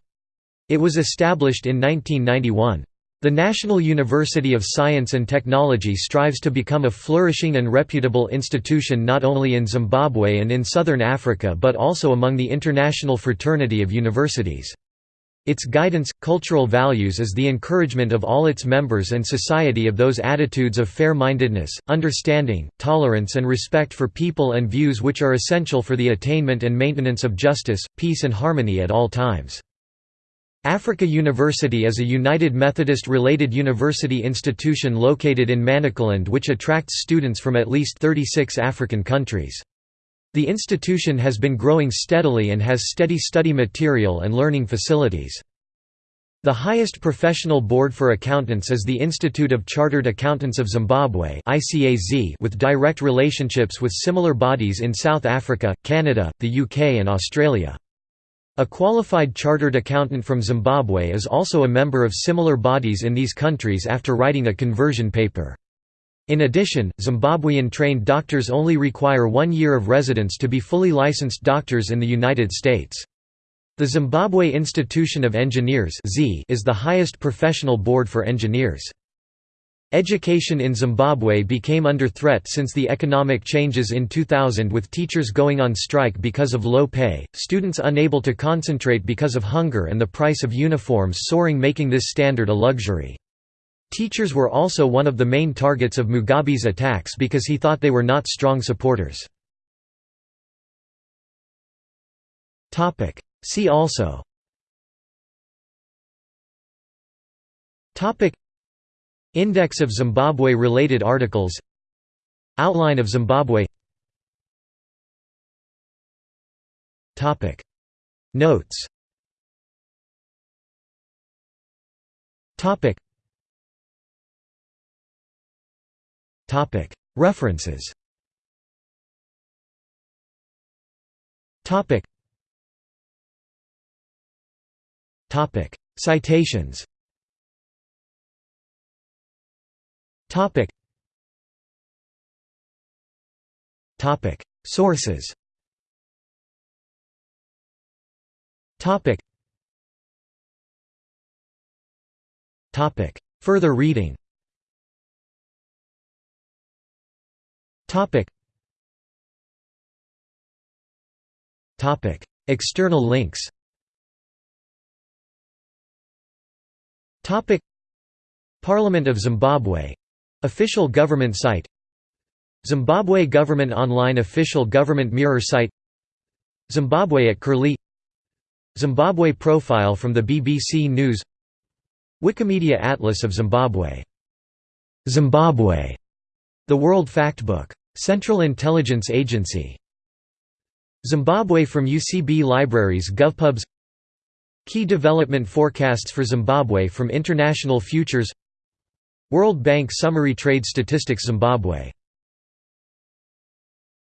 It was established in 1991. The National University of Science and Technology strives to become a flourishing and reputable institution not only in Zimbabwe and in southern Africa but also among the international fraternity of universities. Its guidance, cultural values is the encouragement of all its members and society of those attitudes of fair-mindedness, understanding, tolerance and respect for people and views which are essential for the attainment and maintenance of justice, peace and harmony at all times. Africa University is a United Methodist-related university institution located in Manicaland which attracts students from at least 36 African countries. The institution has been growing steadily and has steady study material and learning facilities. The highest professional board for accountants is the Institute of Chartered Accountants of Zimbabwe with direct relationships with similar bodies in South Africa, Canada, the UK and Australia. A qualified chartered accountant from Zimbabwe is also a member of similar bodies in these countries after writing a conversion paper. In addition, Zimbabwean-trained doctors only require one year of residence to be fully licensed doctors in the United States. The Zimbabwe Institution of Engineers is the highest professional board for engineers. Education in Zimbabwe became under threat since the economic changes in 2000 with teachers going on strike because of low pay, students unable to concentrate because of hunger and the price of uniforms soaring making this standard a luxury. Teachers were also one of the main targets of Mugabe's attacks because he thought they were not strong supporters. See also Index of Zimbabwe-related articles. Outline of Zimbabwe. Notes. References. Citations Topic. Topic. Sources. Topic. Topic. Further reading. Topic. Topic. External links. Topic. Parliament of Zimbabwe Official government site Zimbabwe Government Online Official Government Mirror site Zimbabwe at Curlie Zimbabwe profile from the BBC News Wikimedia Atlas of Zimbabwe Zimbabwe The World Factbook. Central Intelligence Agency Zimbabwe from UCB Libraries GovPubs Key development forecasts for Zimbabwe from International Futures World Bank Summary Trade Statistics Zimbabwe